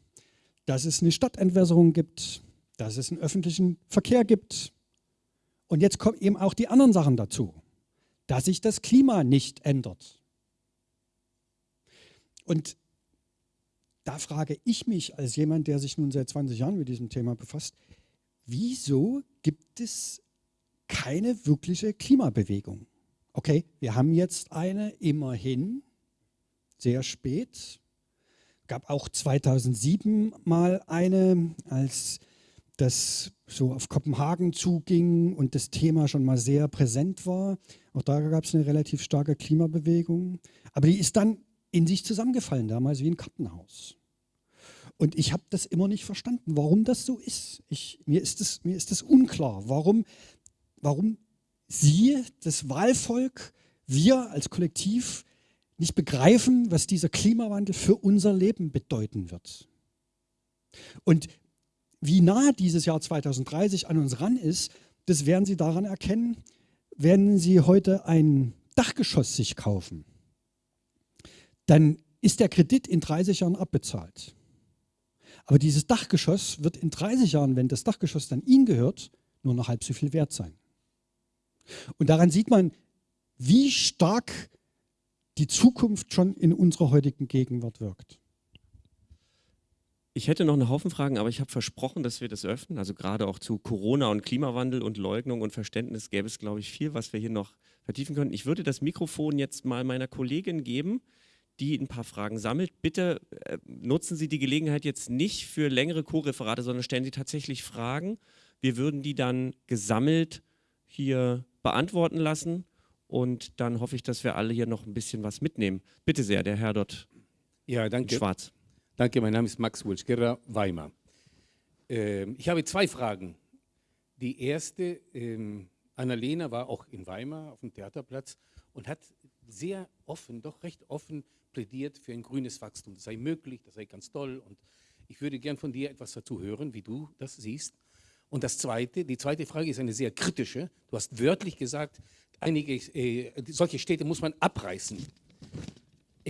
dass es eine Stadtentwässerung gibt, dass es einen öffentlichen Verkehr gibt, und jetzt kommen eben auch die anderen Sachen dazu, dass sich das Klima nicht ändert. Und da frage ich mich als jemand, der sich nun seit 20 Jahren mit diesem Thema befasst, wieso gibt es keine wirkliche Klimabewegung? Okay, wir haben jetzt eine, immerhin, sehr spät. Gab auch 2007 mal eine, als das so auf Kopenhagen zuging und das Thema schon mal sehr präsent war. Auch da gab es eine relativ starke Klimabewegung. Aber die ist dann in sich zusammengefallen, damals wie ein Kartenhaus. Und ich habe das immer nicht verstanden, warum das so ist. Ich, mir, ist das, mir ist das unklar, warum, warum Sie, das Wahlvolk, wir als Kollektiv nicht begreifen, was dieser Klimawandel für unser Leben bedeuten wird. Und wie nah dieses Jahr 2030 an uns ran ist, das werden Sie daran erkennen, wenn Sie heute ein Dachgeschoss sich kaufen. Dann ist der Kredit in 30 Jahren abbezahlt. Aber dieses Dachgeschoss wird in 30 Jahren, wenn das Dachgeschoss dann Ihnen gehört, nur noch halb so viel wert sein. Und daran sieht man, wie stark die Zukunft schon in unserer heutigen Gegenwart wirkt. Ich hätte noch einen Haufen Fragen, aber ich habe versprochen, dass wir das öffnen. Also gerade auch zu Corona und Klimawandel und Leugnung und Verständnis gäbe es, glaube ich, viel, was wir hier noch vertiefen können. Ich würde das Mikrofon jetzt mal meiner Kollegin geben, die ein paar Fragen sammelt. Bitte äh, nutzen Sie die Gelegenheit jetzt nicht für längere Co-Referate, sondern stellen Sie tatsächlich Fragen. Wir würden die dann gesammelt hier beantworten lassen und dann hoffe ich, dass wir alle hier noch ein bisschen was mitnehmen. Bitte sehr, der Herr dort ja, danke. schwarz. Danke, mein Name ist Max Wulschgerra, Weimar. Ähm, ich habe zwei Fragen. Die erste, ähm, Annalena war auch in Weimar auf dem Theaterplatz und hat sehr offen, doch recht offen plädiert für ein grünes Wachstum. Das sei möglich, das sei ganz toll und ich würde gern von dir etwas dazu hören, wie du das siehst. Und das zweite, die zweite Frage ist eine sehr kritische. Du hast wörtlich gesagt, einige äh, solche Städte muss man abreißen.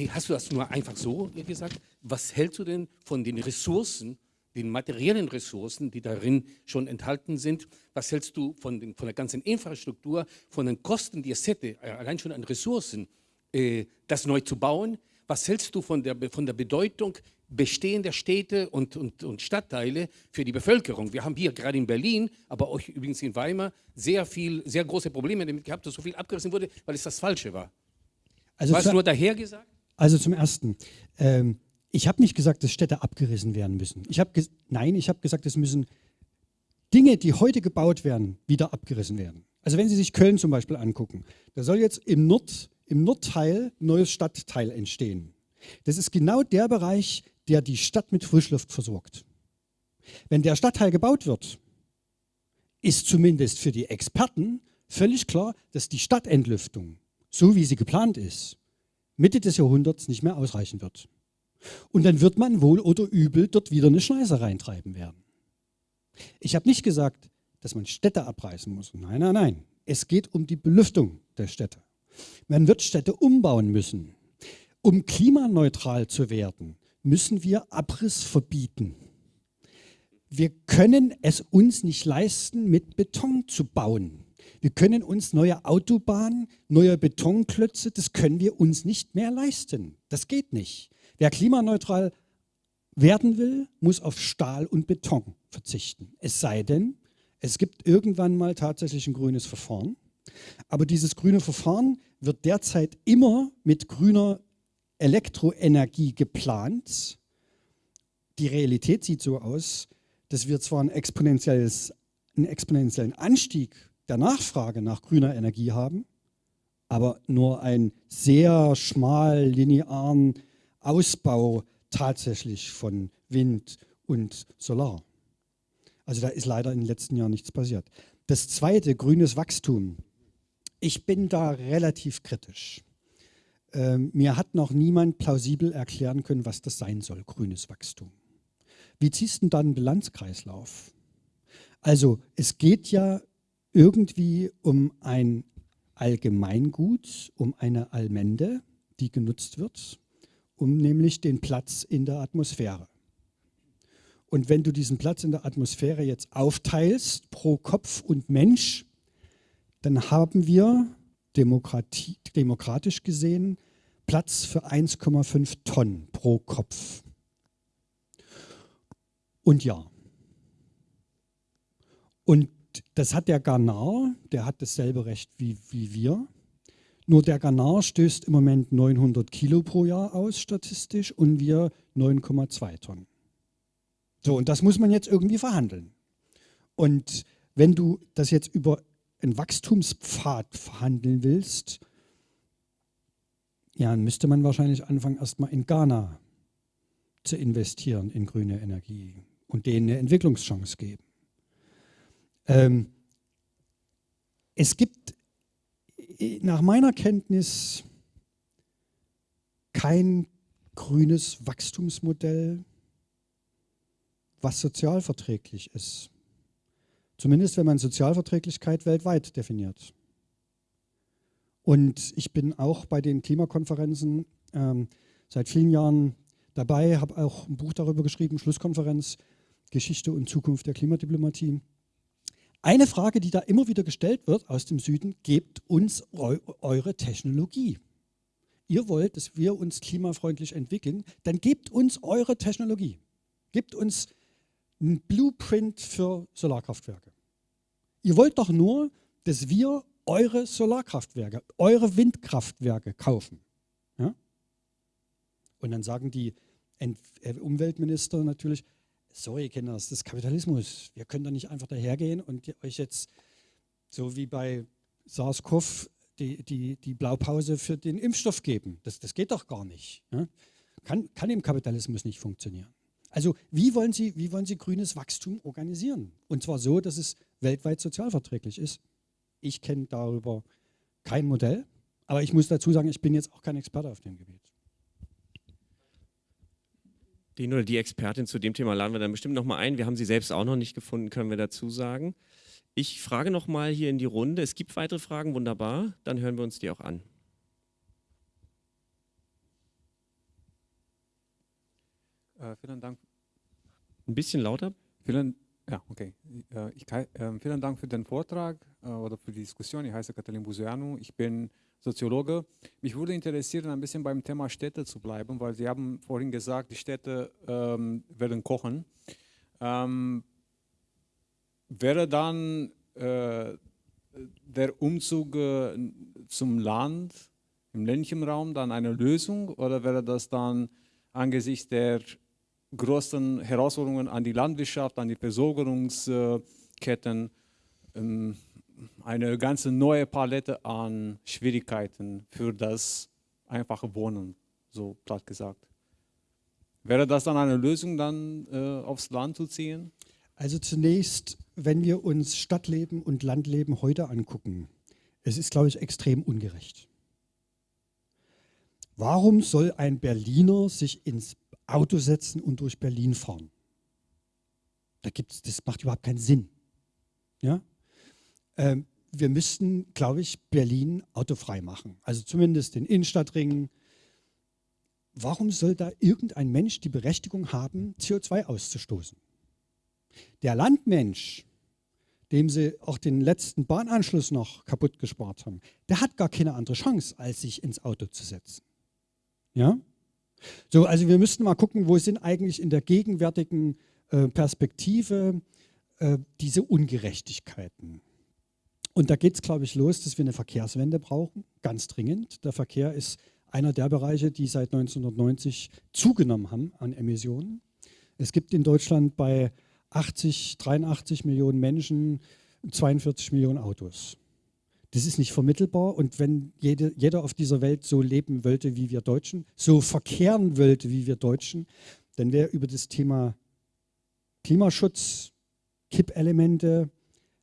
Hast du das nur einfach so gesagt? Was hältst du denn von den Ressourcen, den materiellen Ressourcen, die darin schon enthalten sind? Was hältst du von, den, von der ganzen Infrastruktur, von den Kosten, die es hätte, äh, allein schon an Ressourcen, äh, das neu zu bauen? Was hältst du von der, von der Bedeutung bestehender Städte und, und, und Stadtteile für die Bevölkerung? Wir haben hier gerade in Berlin, aber auch übrigens in Weimar, sehr viel, sehr große Probleme damit gehabt, dass so viel abgerissen wurde, weil es das Falsche war. Also War es nur daher gesagt? Also zum Ersten, ähm, ich habe nicht gesagt, dass Städte abgerissen werden müssen. Ich hab Nein, ich habe gesagt, es müssen Dinge, die heute gebaut werden, wieder abgerissen werden. Also wenn Sie sich Köln zum Beispiel angucken, da soll jetzt im, Nord, im Nordteil ein neues Stadtteil entstehen. Das ist genau der Bereich, der die Stadt mit Frischluft versorgt. Wenn der Stadtteil gebaut wird, ist zumindest für die Experten völlig klar, dass die Stadtentlüftung, so wie sie geplant ist, Mitte des Jahrhunderts nicht mehr ausreichen wird. Und dann wird man wohl oder übel dort wieder eine Schneise reintreiben werden. Ich habe nicht gesagt, dass man Städte abreißen muss. Nein, nein, nein. Es geht um die Belüftung der Städte. Man wird Städte umbauen müssen. Um klimaneutral zu werden, müssen wir Abriss verbieten. Wir können es uns nicht leisten, mit Beton zu bauen. Wir können uns neue Autobahnen, neue Betonklötze, das können wir uns nicht mehr leisten. Das geht nicht. Wer klimaneutral werden will, muss auf Stahl und Beton verzichten. Es sei denn, es gibt irgendwann mal tatsächlich ein grünes Verfahren. Aber dieses grüne Verfahren wird derzeit immer mit grüner Elektroenergie geplant. Die Realität sieht so aus, dass wir zwar ein einen exponentiellen Anstieg der Nachfrage nach grüner Energie haben, aber nur einen sehr schmal linearen Ausbau tatsächlich von Wind und Solar. Also da ist leider in den letzten Jahren nichts passiert. Das zweite, grünes Wachstum. Ich bin da relativ kritisch. Ähm, mir hat noch niemand plausibel erklären können, was das sein soll, grünes Wachstum. Wie ziehst du dann einen Bilanzkreislauf? Also es geht ja irgendwie um ein Allgemeingut, um eine Allmende, die genutzt wird, um nämlich den Platz in der Atmosphäre. Und wenn du diesen Platz in der Atmosphäre jetzt aufteilst pro Kopf und Mensch, dann haben wir demokratisch gesehen Platz für 1,5 Tonnen pro Kopf. Und ja. Und das hat der Ghana, der hat dasselbe Recht wie, wie wir. Nur der Ghana stößt im Moment 900 Kilo pro Jahr aus, statistisch, und wir 9,2 Tonnen. So, und das muss man jetzt irgendwie verhandeln. Und wenn du das jetzt über einen Wachstumspfad verhandeln willst, ja, dann müsste man wahrscheinlich anfangen, erstmal in Ghana zu investieren in grüne Energie und denen eine Entwicklungschance geben. Ähm, es gibt nach meiner Kenntnis kein grünes Wachstumsmodell, was sozialverträglich ist. Zumindest wenn man Sozialverträglichkeit weltweit definiert. Und ich bin auch bei den Klimakonferenzen ähm, seit vielen Jahren dabei, habe auch ein Buch darüber geschrieben, Schlusskonferenz, Geschichte und Zukunft der Klimadiplomatie. Eine Frage, die da immer wieder gestellt wird aus dem Süden, gebt uns eu eure Technologie. Ihr wollt, dass wir uns klimafreundlich entwickeln, dann gebt uns eure Technologie. Gebt uns ein Blueprint für Solarkraftwerke. Ihr wollt doch nur, dass wir eure Solarkraftwerke, eure Windkraftwerke kaufen. Ja? Und dann sagen die Ent äh, Umweltminister natürlich, sorry Kinder, das ist Kapitalismus. Wir können doch nicht einfach dahergehen und euch jetzt, so wie bei SARS-CoV, die, die, die Blaupause für den Impfstoff geben. Das, das geht doch gar nicht. Ja? Kann, kann im Kapitalismus nicht funktionieren. Also wie wollen, Sie, wie wollen Sie grünes Wachstum organisieren? Und zwar so, dass es weltweit sozialverträglich ist. Ich kenne darüber kein Modell, aber ich muss dazu sagen, ich bin jetzt auch kein Experte auf dem Gebiet. Den oder die Expertin zu dem Thema laden wir dann bestimmt nochmal ein. Wir haben sie selbst auch noch nicht gefunden, können wir dazu sagen. Ich frage nochmal hier in die Runde. Es gibt weitere Fragen, wunderbar. Dann hören wir uns die auch an. Äh, vielen Dank. Ein bisschen lauter? Vielen, ja, okay. Äh, ich, äh, vielen Dank für den Vortrag äh, oder für die Diskussion. Ich heiße Katalin Busianu. Ich bin Soziologe. Mich würde interessieren, ein bisschen beim Thema Städte zu bleiben, weil Sie haben vorhin gesagt, die Städte ähm, werden kochen. Ähm, wäre dann äh, der Umzug äh, zum Land, im ländlichen Raum, dann eine Lösung oder wäre das dann angesichts der großen Herausforderungen an die Landwirtschaft, an die Versorgungsketten, ähm, eine ganze neue Palette an Schwierigkeiten für das einfache Wohnen, so platt gesagt. Wäre das dann eine Lösung, dann äh, aufs Land zu ziehen? Also zunächst, wenn wir uns Stadtleben und Landleben heute angucken, es ist, glaube ich, extrem ungerecht. Warum soll ein Berliner sich ins Auto setzen und durch Berlin fahren. Da gibt's, das macht überhaupt keinen Sinn. Ja? Ähm, wir müssten, glaube ich, Berlin autofrei machen. Also zumindest den Innenstadtring. Warum soll da irgendein Mensch die Berechtigung haben, CO2 auszustoßen? Der Landmensch, dem sie auch den letzten Bahnanschluss noch kaputt gespart haben, der hat gar keine andere Chance, als sich ins Auto zu setzen. Ja? So, also wir müssten mal gucken, wo sind eigentlich in der gegenwärtigen äh, Perspektive äh, diese Ungerechtigkeiten. Und da geht es, glaube ich, los, dass wir eine Verkehrswende brauchen, ganz dringend. Der Verkehr ist einer der Bereiche, die seit 1990 zugenommen haben an Emissionen. Es gibt in Deutschland bei 80, 83 Millionen Menschen 42 Millionen Autos. Das ist nicht vermittelbar. Und wenn jede, jeder auf dieser Welt so leben wollte wie wir Deutschen, so verkehren wollte wie wir Deutschen, dann wäre über das Thema Klimaschutz, Kippelemente,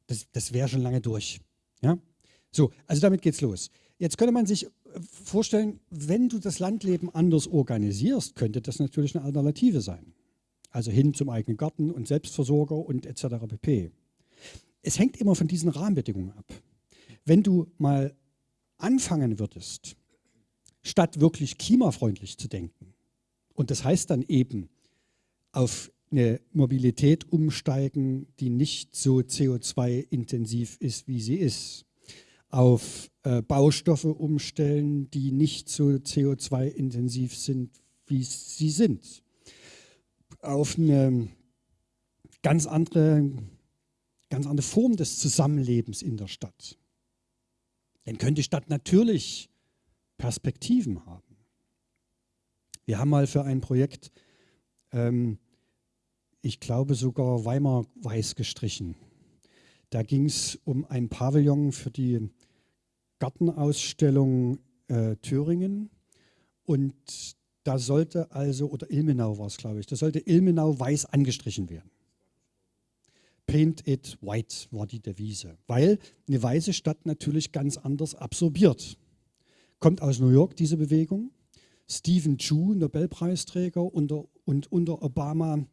das, das wäre schon lange durch. Ja? So, also damit geht's los. Jetzt könnte man sich vorstellen, wenn du das Landleben anders organisierst, könnte das natürlich eine Alternative sein. Also hin zum eigenen Garten und Selbstversorger und etc. pp. Es hängt immer von diesen Rahmenbedingungen ab. Wenn du mal anfangen würdest, statt wirklich klimafreundlich zu denken, und das heißt dann eben auf eine Mobilität umsteigen, die nicht so CO2-intensiv ist, wie sie ist, auf äh, Baustoffe umstellen, die nicht so CO2-intensiv sind, wie sie sind, auf eine ganz andere, ganz andere Form des Zusammenlebens in der Stadt dann könnte die Stadt natürlich Perspektiven haben. Wir haben mal für ein Projekt, ähm, ich glaube sogar Weimar weiß gestrichen. Da ging es um ein Pavillon für die Gartenausstellung äh, Thüringen. Und da sollte also, oder Ilmenau war es, glaube ich, da sollte Ilmenau weiß angestrichen werden. Paint it white war die Devise, weil eine weiße Stadt natürlich ganz anders absorbiert. Kommt aus New York diese Bewegung. Stephen Chu, Nobelpreisträger unter, und unter Obama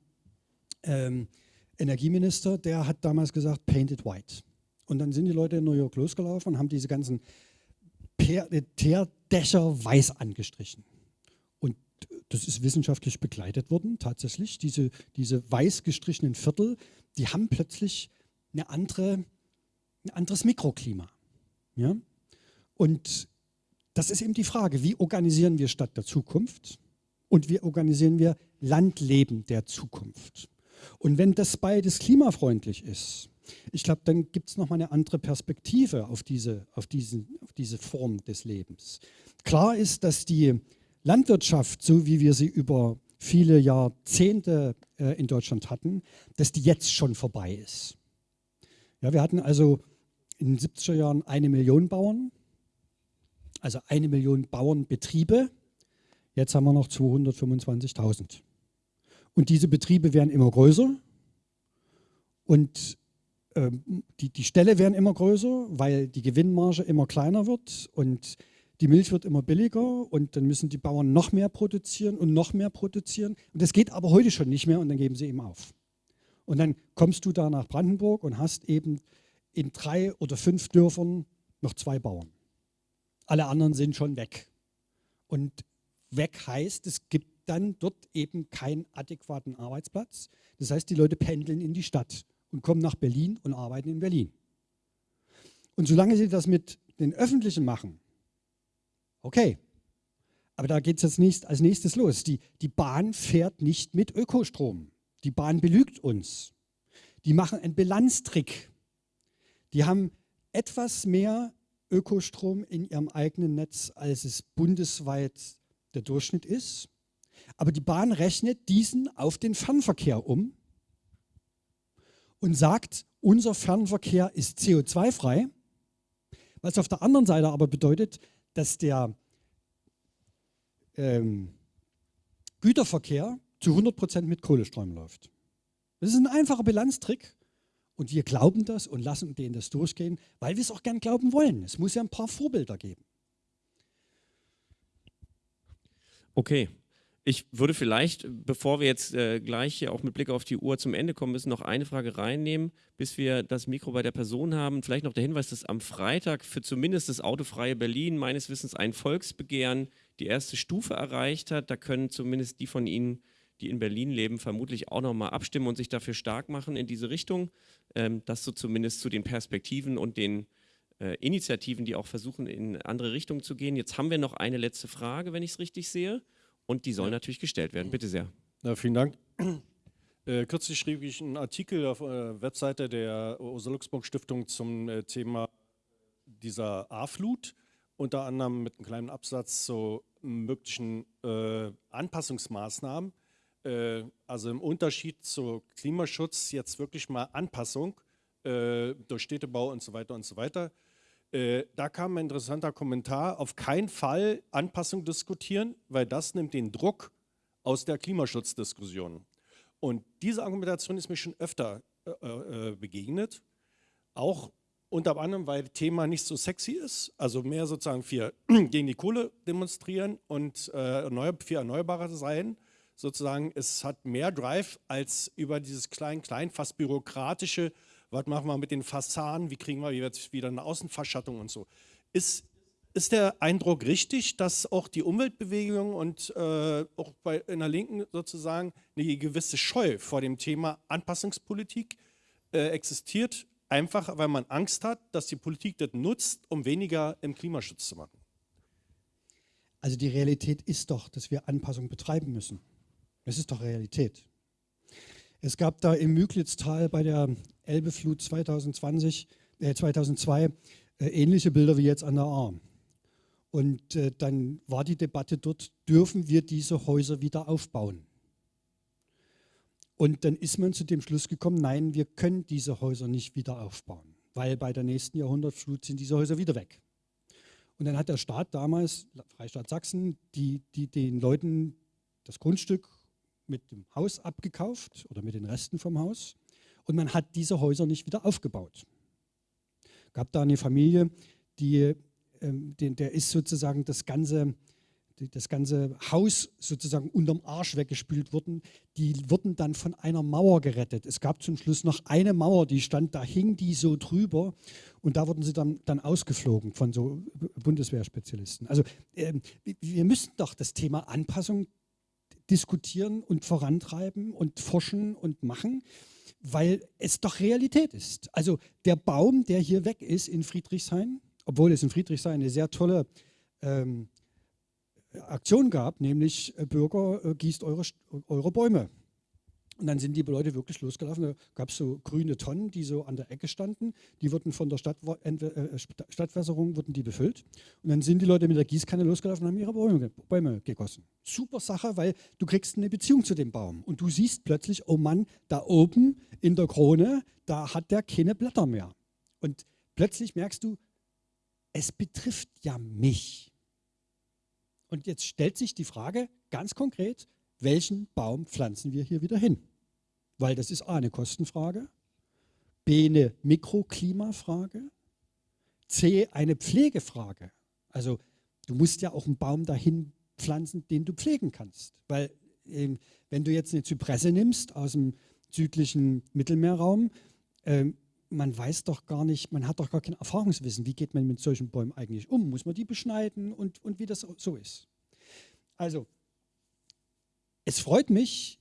ähm, Energieminister, der hat damals gesagt, paint it white. Und dann sind die Leute in New York losgelaufen und haben diese ganzen Teerdächer weiß angestrichen. Und das ist wissenschaftlich begleitet worden, tatsächlich. Diese, diese weiß gestrichenen Viertel, die haben plötzlich eine andere, ein anderes Mikroklima. Ja? Und das ist eben die Frage, wie organisieren wir Stadt der Zukunft und wie organisieren wir Landleben der Zukunft. Und wenn das beides klimafreundlich ist, ich glaube, dann gibt es nochmal eine andere Perspektive auf diese, auf, diesen, auf diese Form des Lebens. Klar ist, dass die Landwirtschaft, so wie wir sie über viele Jahrzehnte äh, in Deutschland hatten, dass die jetzt schon vorbei ist. Ja, wir hatten also in den 70er Jahren eine Million Bauern, also eine Million Bauernbetriebe. Jetzt haben wir noch 225.000. Und diese Betriebe werden immer größer und ähm, die, die Ställe werden immer größer, weil die Gewinnmarge immer kleiner wird und die Milch wird immer billiger und dann müssen die Bauern noch mehr produzieren und noch mehr produzieren. Und das geht aber heute schon nicht mehr und dann geben sie eben auf. Und dann kommst du da nach Brandenburg und hast eben in drei oder fünf Dörfern noch zwei Bauern. Alle anderen sind schon weg. Und weg heißt, es gibt dann dort eben keinen adäquaten Arbeitsplatz. Das heißt, die Leute pendeln in die Stadt und kommen nach Berlin und arbeiten in Berlin. Und solange sie das mit den Öffentlichen machen, okay, aber da geht es jetzt nächst, als nächstes los. Die, die Bahn fährt nicht mit Ökostrom. Die Bahn belügt uns. Die machen einen Bilanztrick. Die haben etwas mehr Ökostrom in ihrem eigenen Netz, als es bundesweit der Durchschnitt ist. Aber die Bahn rechnet diesen auf den Fernverkehr um und sagt, unser Fernverkehr ist CO2-frei, was auf der anderen Seite aber bedeutet, dass der ähm, Güterverkehr zu 100% mit Kohlestrom läuft. Das ist ein einfacher Bilanztrick und wir glauben das und lassen denen das durchgehen, weil wir es auch gern glauben wollen. Es muss ja ein paar Vorbilder geben. Okay, ich würde vielleicht, bevor wir jetzt äh, gleich hier auch mit Blick auf die Uhr zum Ende kommen müssen, noch eine Frage reinnehmen, bis wir das Mikro bei der Person haben. Vielleicht noch der Hinweis, dass am Freitag für zumindest das autofreie Berlin meines Wissens ein Volksbegehren die erste Stufe erreicht hat. Da können zumindest die von Ihnen, die in Berlin leben, vermutlich auch nochmal abstimmen und sich dafür stark machen in diese Richtung. Ähm, das so zumindest zu den Perspektiven und den äh, Initiativen, die auch versuchen, in andere Richtungen zu gehen. Jetzt haben wir noch eine letzte Frage, wenn ich es richtig sehe. Und die soll ja. natürlich gestellt werden. Bitte sehr. Ja, vielen Dank. Äh, kürzlich schrieb ich einen Artikel auf der Webseite der Rosa-Luxemburg-Stiftung zum äh, Thema dieser A-Flut, unter anderem mit einem kleinen Absatz zu möglichen äh, Anpassungsmaßnahmen. Äh, also im Unterschied zu Klimaschutz jetzt wirklich mal Anpassung äh, durch Städtebau und so weiter und so weiter. Äh, da kam ein interessanter Kommentar, auf keinen Fall Anpassung diskutieren, weil das nimmt den Druck aus der Klimaschutzdiskussion. Und diese Argumentation ist mir schon öfter äh, äh, begegnet, auch unter anderem, weil das Thema nicht so sexy ist, also mehr sozusagen für gegen die Kohle demonstrieren und äh, für erneuerbare sein. Sozusagen, es hat mehr Drive als über dieses klein-klein, fast bürokratische was machen wir mit den Fassaden, wie kriegen wir jetzt wieder eine Außenverschattung und so. Ist, ist der Eindruck richtig, dass auch die Umweltbewegung und äh, auch bei, in der Linken sozusagen eine gewisse Scheu vor dem Thema Anpassungspolitik äh, existiert, einfach weil man Angst hat, dass die Politik das nutzt, um weniger im Klimaschutz zu machen? Also die Realität ist doch, dass wir Anpassung betreiben müssen. Das ist doch Realität. Es gab da im Müglitztal bei der Elbeflut 2020, äh 2002 äh, ähnliche Bilder wie jetzt an der A. Und äh, dann war die Debatte dort, dürfen wir diese Häuser wieder aufbauen? Und dann ist man zu dem Schluss gekommen, nein, wir können diese Häuser nicht wieder aufbauen, weil bei der nächsten Jahrhundertflut sind diese Häuser wieder weg. Und dann hat der Staat damals, Freistaat Sachsen, die, die, den Leuten das Grundstück mit dem Haus abgekauft oder mit den Resten vom Haus. Und man hat diese Häuser nicht wieder aufgebaut. Gab da eine Familie, die, ähm, den, der ist sozusagen das ganze das ganze Haus sozusagen unterm Arsch weggespült wurden, die wurden dann von einer Mauer gerettet. Es gab zum Schluss noch eine Mauer, die stand, da hing die so drüber und da wurden sie dann, dann ausgeflogen von so Bundeswehrspezialisten. Also äh, wir müssen doch das Thema Anpassung diskutieren und vorantreiben und forschen und machen, weil es doch Realität ist. Also der Baum, der hier weg ist in Friedrichshain, obwohl es in Friedrichshain eine sehr tolle ähm, Aktion gab, nämlich äh, Bürger, äh, gießt eure, eure Bäume. Und dann sind die Leute wirklich losgelaufen. Da gab es so grüne Tonnen, die so an der Ecke standen. Die wurden von der Stadt, äh, Stadtwässerung wurden die befüllt. Und dann sind die Leute mit der Gießkanne losgelaufen und haben ihre Bäume, Bäume gegossen. Super Sache, weil du kriegst eine Beziehung zu dem Baum. Und du siehst plötzlich, oh Mann, da oben in der Krone, da hat der keine Blätter mehr. Und plötzlich merkst du, es betrifft ja mich. Und jetzt stellt sich die Frage ganz konkret, welchen Baum pflanzen wir hier wieder hin? Weil das ist A, eine Kostenfrage, B, eine Mikroklimafrage, C, eine Pflegefrage. Also du musst ja auch einen Baum dahin pflanzen, den du pflegen kannst. Weil ähm, wenn du jetzt eine Zypresse nimmst aus dem südlichen Mittelmeerraum, ähm, man weiß doch gar nicht, man hat doch gar kein Erfahrungswissen, wie geht man mit solchen Bäumen eigentlich um? Muss man die beschneiden und, und wie das so ist? Also, es freut mich,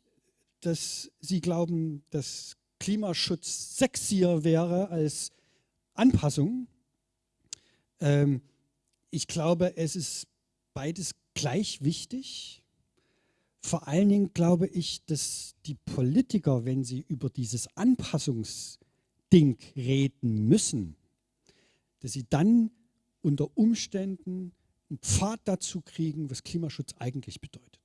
dass Sie glauben, dass Klimaschutz sexier wäre als Anpassung. Ähm, ich glaube, es ist beides gleich wichtig. Vor allen Dingen glaube ich, dass die Politiker, wenn sie über dieses Anpassungs Ding reden müssen, dass sie dann unter Umständen einen Pfad dazu kriegen, was Klimaschutz eigentlich bedeutet.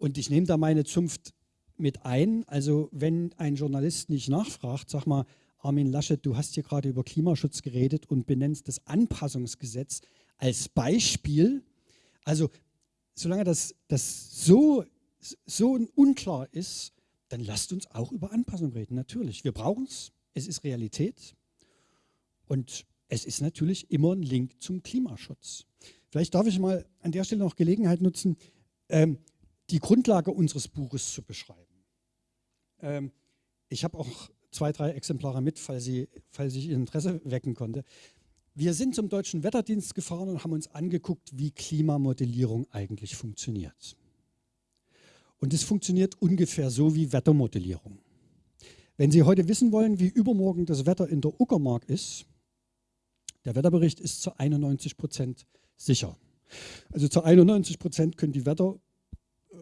Und ich nehme da meine Zunft mit ein. Also wenn ein Journalist nicht nachfragt, sag mal, Armin Laschet, du hast hier gerade über Klimaschutz geredet und benennst das Anpassungsgesetz als Beispiel. Also solange das, das so, so unklar ist, dann lasst uns auch über Anpassung reden. Natürlich, wir brauchen es, es ist Realität und es ist natürlich immer ein Link zum Klimaschutz. Vielleicht darf ich mal an der Stelle noch Gelegenheit nutzen, ähm, die Grundlage unseres Buches zu beschreiben. Ähm, ich habe auch zwei, drei Exemplare mit, falls, Sie, falls ich Ihr Interesse wecken konnte. Wir sind zum Deutschen Wetterdienst gefahren und haben uns angeguckt, wie Klimamodellierung eigentlich funktioniert. Und es funktioniert ungefähr so wie Wettermodellierung. Wenn Sie heute wissen wollen, wie übermorgen das Wetter in der Uckermark ist, der Wetterbericht ist zu 91 Prozent sicher. Also zu 91 Prozent können die Wetterfrösche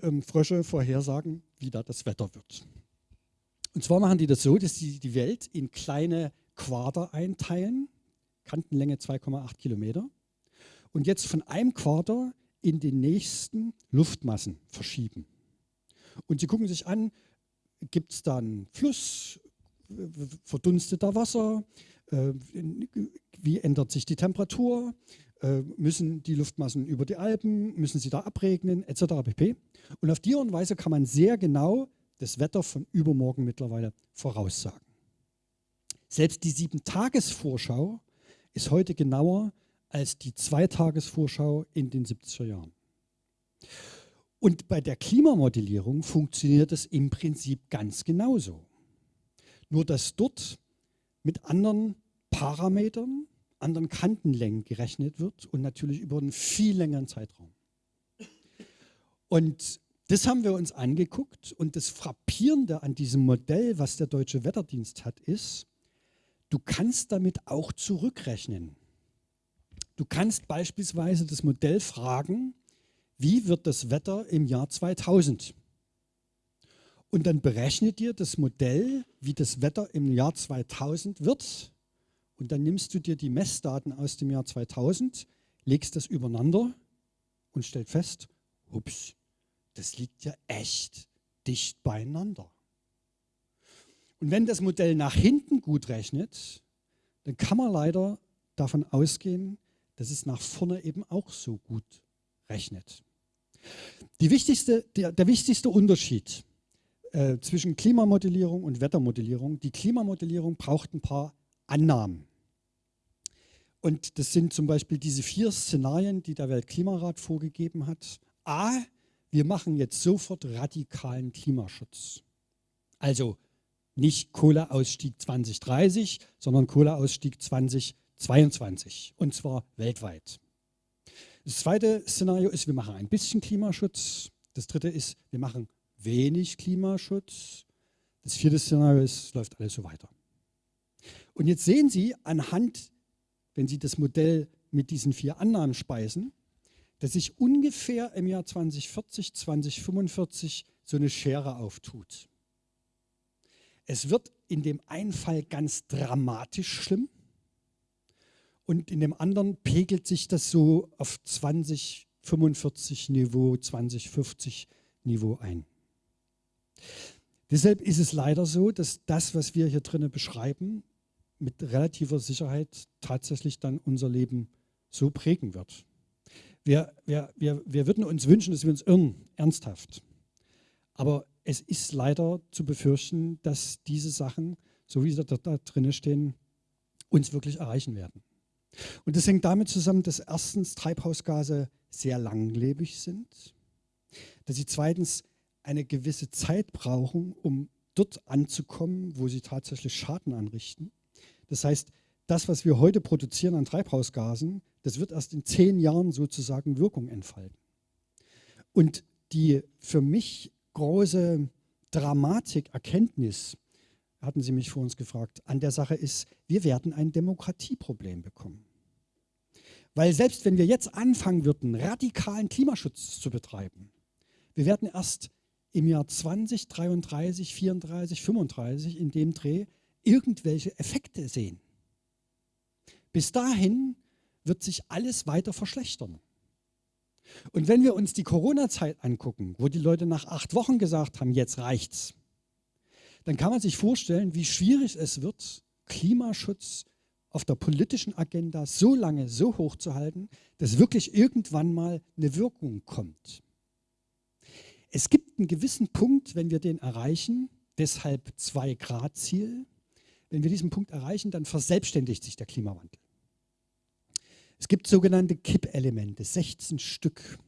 ähm, vorhersagen, wie da das Wetter wird. Und zwar machen die das so, dass sie die Welt in kleine Quader einteilen, Kantenlänge 2,8 Kilometer, und jetzt von einem Quader in den nächsten Luftmassen verschieben. Und sie gucken sich an, gibt es da einen Fluss, verdunstet da Wasser, äh, wie ändert sich die Temperatur, müssen die Luftmassen über die Alpen, müssen sie da abregnen, etc. pp. Und auf die Art und Weise kann man sehr genau das Wetter von übermorgen mittlerweile voraussagen. Selbst die Sieben-Tages-Vorschau ist heute genauer als die Zweitagesvorschau in den 70er Jahren. Und bei der Klimamodellierung funktioniert es im Prinzip ganz genauso. Nur dass dort mit anderen Parametern, anderen Kantenlängen gerechnet wird und natürlich über einen viel längeren Zeitraum. Und das haben wir uns angeguckt und das Frappierende an diesem Modell, was der Deutsche Wetterdienst hat, ist, du kannst damit auch zurückrechnen. Du kannst beispielsweise das Modell fragen, wie wird das Wetter im Jahr 2000? Und dann berechnet dir das Modell, wie das Wetter im Jahr 2000 wird. Und dann nimmst du dir die Messdaten aus dem Jahr 2000, legst das übereinander und stellst fest, ups, das liegt ja echt dicht beieinander. Und wenn das Modell nach hinten gut rechnet, dann kann man leider davon ausgehen, dass es nach vorne eben auch so gut rechnet. Wichtigste, der, der wichtigste Unterschied äh, zwischen Klimamodellierung und Wettermodellierung, die Klimamodellierung braucht ein paar Annahmen. Und das sind zum Beispiel diese vier Szenarien, die der Weltklimarat vorgegeben hat. A, wir machen jetzt sofort radikalen Klimaschutz. Also nicht Kohleausstieg 2030, sondern Kohleausstieg 2022 und zwar weltweit. Das zweite Szenario ist, wir machen ein bisschen Klimaschutz. Das dritte ist, wir machen wenig Klimaschutz. Das vierte Szenario ist, läuft alles so weiter. Und jetzt sehen Sie anhand, wenn Sie das Modell mit diesen vier Annahmen speisen, dass sich ungefähr im Jahr 2040, 2045 so eine Schere auftut. Es wird in dem einen Fall ganz dramatisch schlimm und in dem anderen pegelt sich das so auf 2045 Niveau, 2050 Niveau ein. Deshalb ist es leider so, dass das, was wir hier drinnen beschreiben, mit relativer Sicherheit tatsächlich dann unser Leben so prägen wird. Wir, wir, wir, wir würden uns wünschen, dass wir uns irren, ernsthaft. Aber es ist leider zu befürchten, dass diese Sachen, so wie sie da, da drinnen stehen, uns wirklich erreichen werden. Und das hängt damit zusammen, dass erstens Treibhausgase sehr langlebig sind, dass sie zweitens eine gewisse Zeit brauchen, um dort anzukommen, wo sie tatsächlich Schaden anrichten. Das heißt, das, was wir heute produzieren an Treibhausgasen, das wird erst in zehn Jahren sozusagen Wirkung entfalten. Und die für mich große Dramatik, Erkenntnis, hatten Sie mich vor uns gefragt, an der Sache ist, wir werden ein Demokratieproblem bekommen. Weil selbst wenn wir jetzt anfangen würden, radikalen Klimaschutz zu betreiben, wir werden erst im Jahr 2033, 34, 35 in dem Dreh irgendwelche Effekte sehen. Bis dahin wird sich alles weiter verschlechtern. Und wenn wir uns die Corona-Zeit angucken, wo die Leute nach acht Wochen gesagt haben, jetzt reicht's, dann kann man sich vorstellen, wie schwierig es wird, Klimaschutz auf der politischen Agenda so lange so hoch zu halten, dass wirklich irgendwann mal eine Wirkung kommt. Es gibt einen gewissen Punkt, wenn wir den erreichen, deshalb 2-Grad-Ziel. Wenn wir diesen Punkt erreichen, dann verselbstständigt sich der Klimawandel. Es gibt sogenannte Kippelemente, 16 Stück.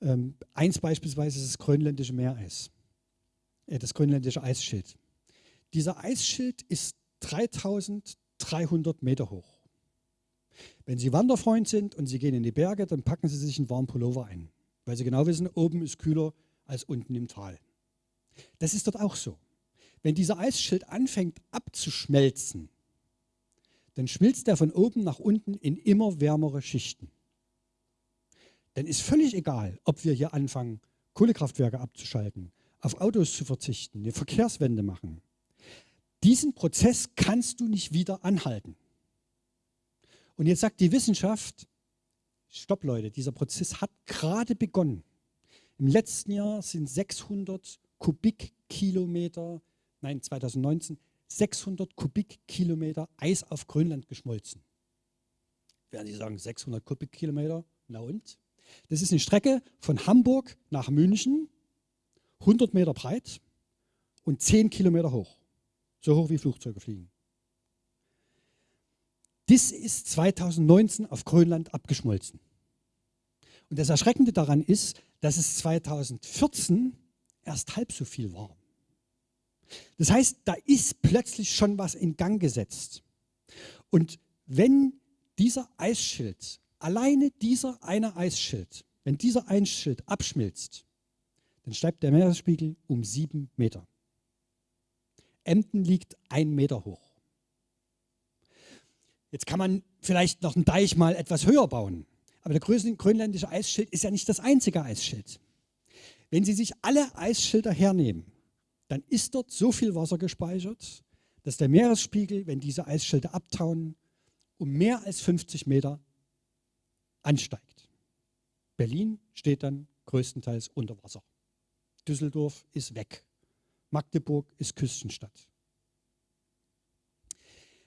Ähm, eins beispielsweise ist das grönländische Meereis, äh, das grönländische Eisschild. Dieser Eisschild ist 3300 Meter hoch. Wenn Sie Wanderfreund sind und Sie gehen in die Berge, dann packen Sie sich einen warmen Pullover ein weil sie genau wissen, oben ist kühler als unten im Tal. Das ist dort auch so. Wenn dieser Eisschild anfängt abzuschmelzen, dann schmilzt er von oben nach unten in immer wärmere Schichten. Dann ist völlig egal, ob wir hier anfangen, Kohlekraftwerke abzuschalten, auf Autos zu verzichten, eine Verkehrswende machen. Diesen Prozess kannst du nicht wieder anhalten. Und jetzt sagt die Wissenschaft, stopp Leute, dieser Prozess hat gerade begonnen. Im letzten Jahr sind 600 Kubikkilometer, nein 2019, 600 Kubikkilometer Eis auf Grönland geschmolzen. Werden Sie sagen, 600 Kubikkilometer? Na und? Das ist eine Strecke von Hamburg nach München, 100 Meter breit und 10 Kilometer hoch. So hoch wie Flugzeuge fliegen. Das ist 2019 auf Grönland abgeschmolzen. Und das Erschreckende daran ist, dass es 2014 erst halb so viel war. Das heißt, da ist plötzlich schon was in Gang gesetzt. Und wenn dieser Eisschild, alleine dieser eine Eisschild, wenn dieser Eisschild abschmilzt, dann steigt der Meeresspiegel um sieben Meter. Emden liegt ein Meter hoch. Jetzt kann man vielleicht noch einen Deich mal etwas höher bauen. Aber der grönländische Eisschild ist ja nicht das einzige Eisschild. Wenn Sie sich alle Eisschilder hernehmen, dann ist dort so viel Wasser gespeichert, dass der Meeresspiegel, wenn diese Eisschilder abtauen, um mehr als 50 Meter ansteigt. Berlin steht dann größtenteils unter Wasser. Düsseldorf ist weg. Magdeburg ist Küstenstadt.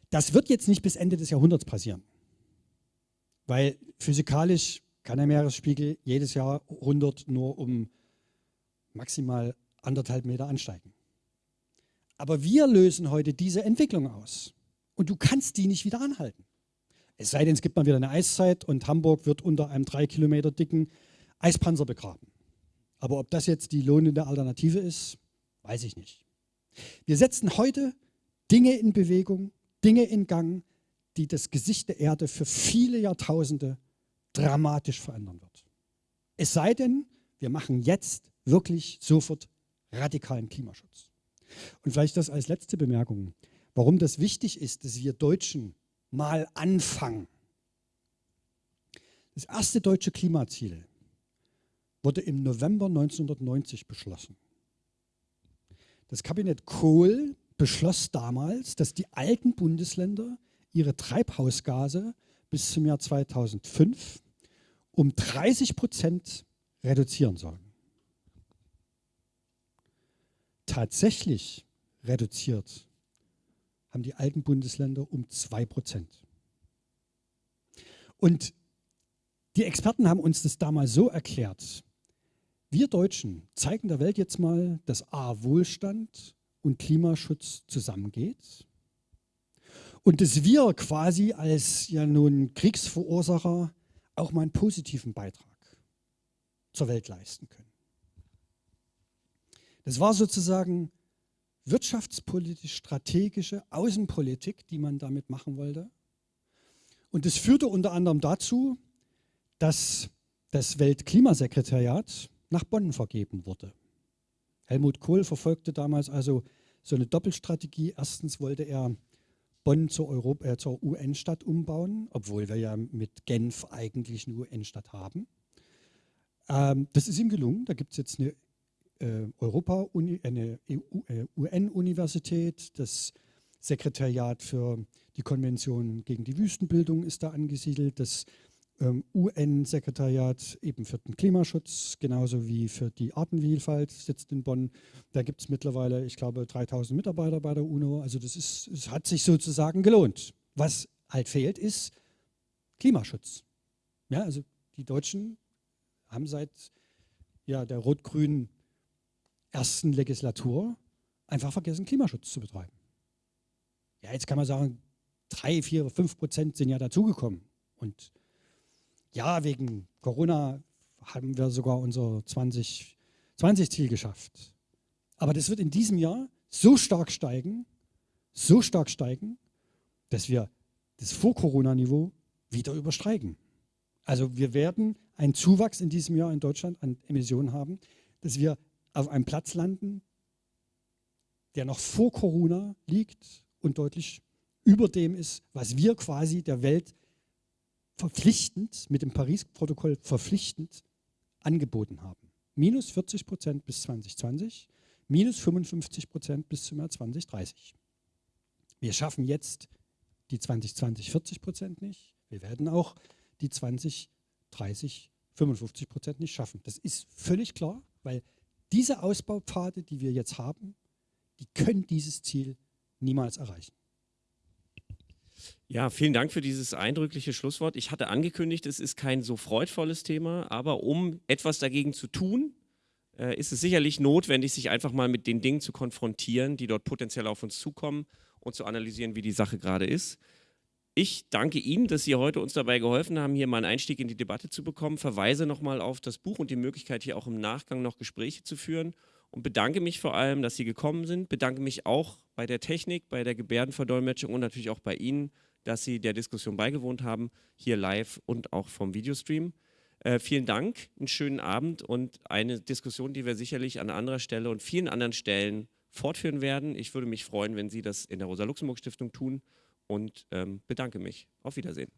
Das wird jetzt nicht bis Ende des Jahrhunderts passieren. Weil physikalisch kann der Meeresspiegel jedes Jahr 100 nur um maximal anderthalb Meter ansteigen. Aber wir lösen heute diese Entwicklung aus. Und du kannst die nicht wieder anhalten. Es sei denn, es gibt mal wieder eine Eiszeit und Hamburg wird unter einem drei Kilometer dicken Eispanzer begraben. Aber ob das jetzt die lohnende Alternative ist, weiß ich nicht. Wir setzen heute Dinge in Bewegung, Dinge in Gang, die das Gesicht der Erde für viele Jahrtausende dramatisch verändern wird. Es sei denn, wir machen jetzt wirklich sofort radikalen Klimaschutz. Und vielleicht das als letzte Bemerkung, warum das wichtig ist, dass wir Deutschen mal anfangen. Das erste deutsche Klimaziel wurde im November 1990 beschlossen. Das Kabinett Kohl beschloss damals, dass die alten Bundesländer ihre Treibhausgase bis zum Jahr 2005 um 30 Prozent reduzieren sollen. Tatsächlich reduziert haben die alten Bundesländer um 2 Prozent. Und die Experten haben uns das damals so erklärt, wir Deutschen zeigen der Welt jetzt mal, dass A, Wohlstand und Klimaschutz zusammengeht und dass wir quasi als ja nun Kriegsverursacher auch mal einen positiven Beitrag zur Welt leisten können. Das war sozusagen wirtschaftspolitisch strategische Außenpolitik, die man damit machen wollte. Und das führte unter anderem dazu, dass das Weltklimasekretariat nach Bonn vergeben wurde. Helmut Kohl verfolgte damals also so eine Doppelstrategie. Erstens wollte er Bonn zur, äh, zur UN-Stadt umbauen, obwohl wir ja mit Genf eigentlich eine UN-Stadt haben. Ähm, das ist ihm gelungen. Da gibt es jetzt eine, Europa eine äh, UN-Universität. Das Sekretariat für die Konvention gegen die Wüstenbildung ist da angesiedelt. Das ähm, UN-Sekretariat eben für den Klimaschutz, genauso wie für die Artenvielfalt, sitzt in Bonn. Da gibt es mittlerweile, ich glaube, 3000 Mitarbeiter bei der UNO. Also das ist, es hat sich sozusagen gelohnt. Was halt fehlt, ist Klimaschutz. Ja, also die Deutschen haben seit ja, der rot-grünen ersten Legislatur einfach vergessen, Klimaschutz zu betreiben. Ja, jetzt kann man sagen, drei, vier, fünf Prozent sind ja dazugekommen. Und ja, wegen Corona haben wir sogar unser 2020-Ziel geschafft. Aber das wird in diesem Jahr so stark steigen, so stark steigen, dass wir das Vor-Corona-Niveau wieder übersteigen. Also wir werden einen Zuwachs in diesem Jahr in Deutschland an Emissionen haben, dass wir auf einem Platz landen, der noch vor Corona liegt und deutlich über dem ist, was wir quasi der Welt verpflichtend, mit dem Paris-Protokoll verpflichtend angeboten haben. Minus 40 Prozent bis 2020, minus 55 Prozent bis zum Jahr 2030. Wir schaffen jetzt die 2020 40 Prozent nicht. Wir werden auch die 2030 55 Prozent nicht schaffen. Das ist völlig klar, weil diese Ausbaupfade, die wir jetzt haben, die können dieses Ziel niemals erreichen. Ja, vielen Dank für dieses eindrückliche Schlusswort. Ich hatte angekündigt, es ist kein so freudvolles Thema, aber um etwas dagegen zu tun, äh, ist es sicherlich notwendig, sich einfach mal mit den Dingen zu konfrontieren, die dort potenziell auf uns zukommen und zu analysieren, wie die Sache gerade ist. Ich danke Ihnen, dass Sie heute uns dabei geholfen haben, hier mal einen Einstieg in die Debatte zu bekommen. Verweise nochmal auf das Buch und die Möglichkeit, hier auch im Nachgang noch Gespräche zu führen und bedanke mich vor allem, dass Sie gekommen sind. Bedanke mich auch bei der Technik, bei der Gebärdenverdolmetschung und natürlich auch bei Ihnen, dass Sie der Diskussion beigewohnt haben, hier live und auch vom Videostream. Äh, vielen Dank, einen schönen Abend und eine Diskussion, die wir sicherlich an anderer Stelle und vielen anderen Stellen fortführen werden. Ich würde mich freuen, wenn Sie das in der Rosa-Luxemburg-Stiftung tun und ähm, bedanke mich. Auf Wiedersehen.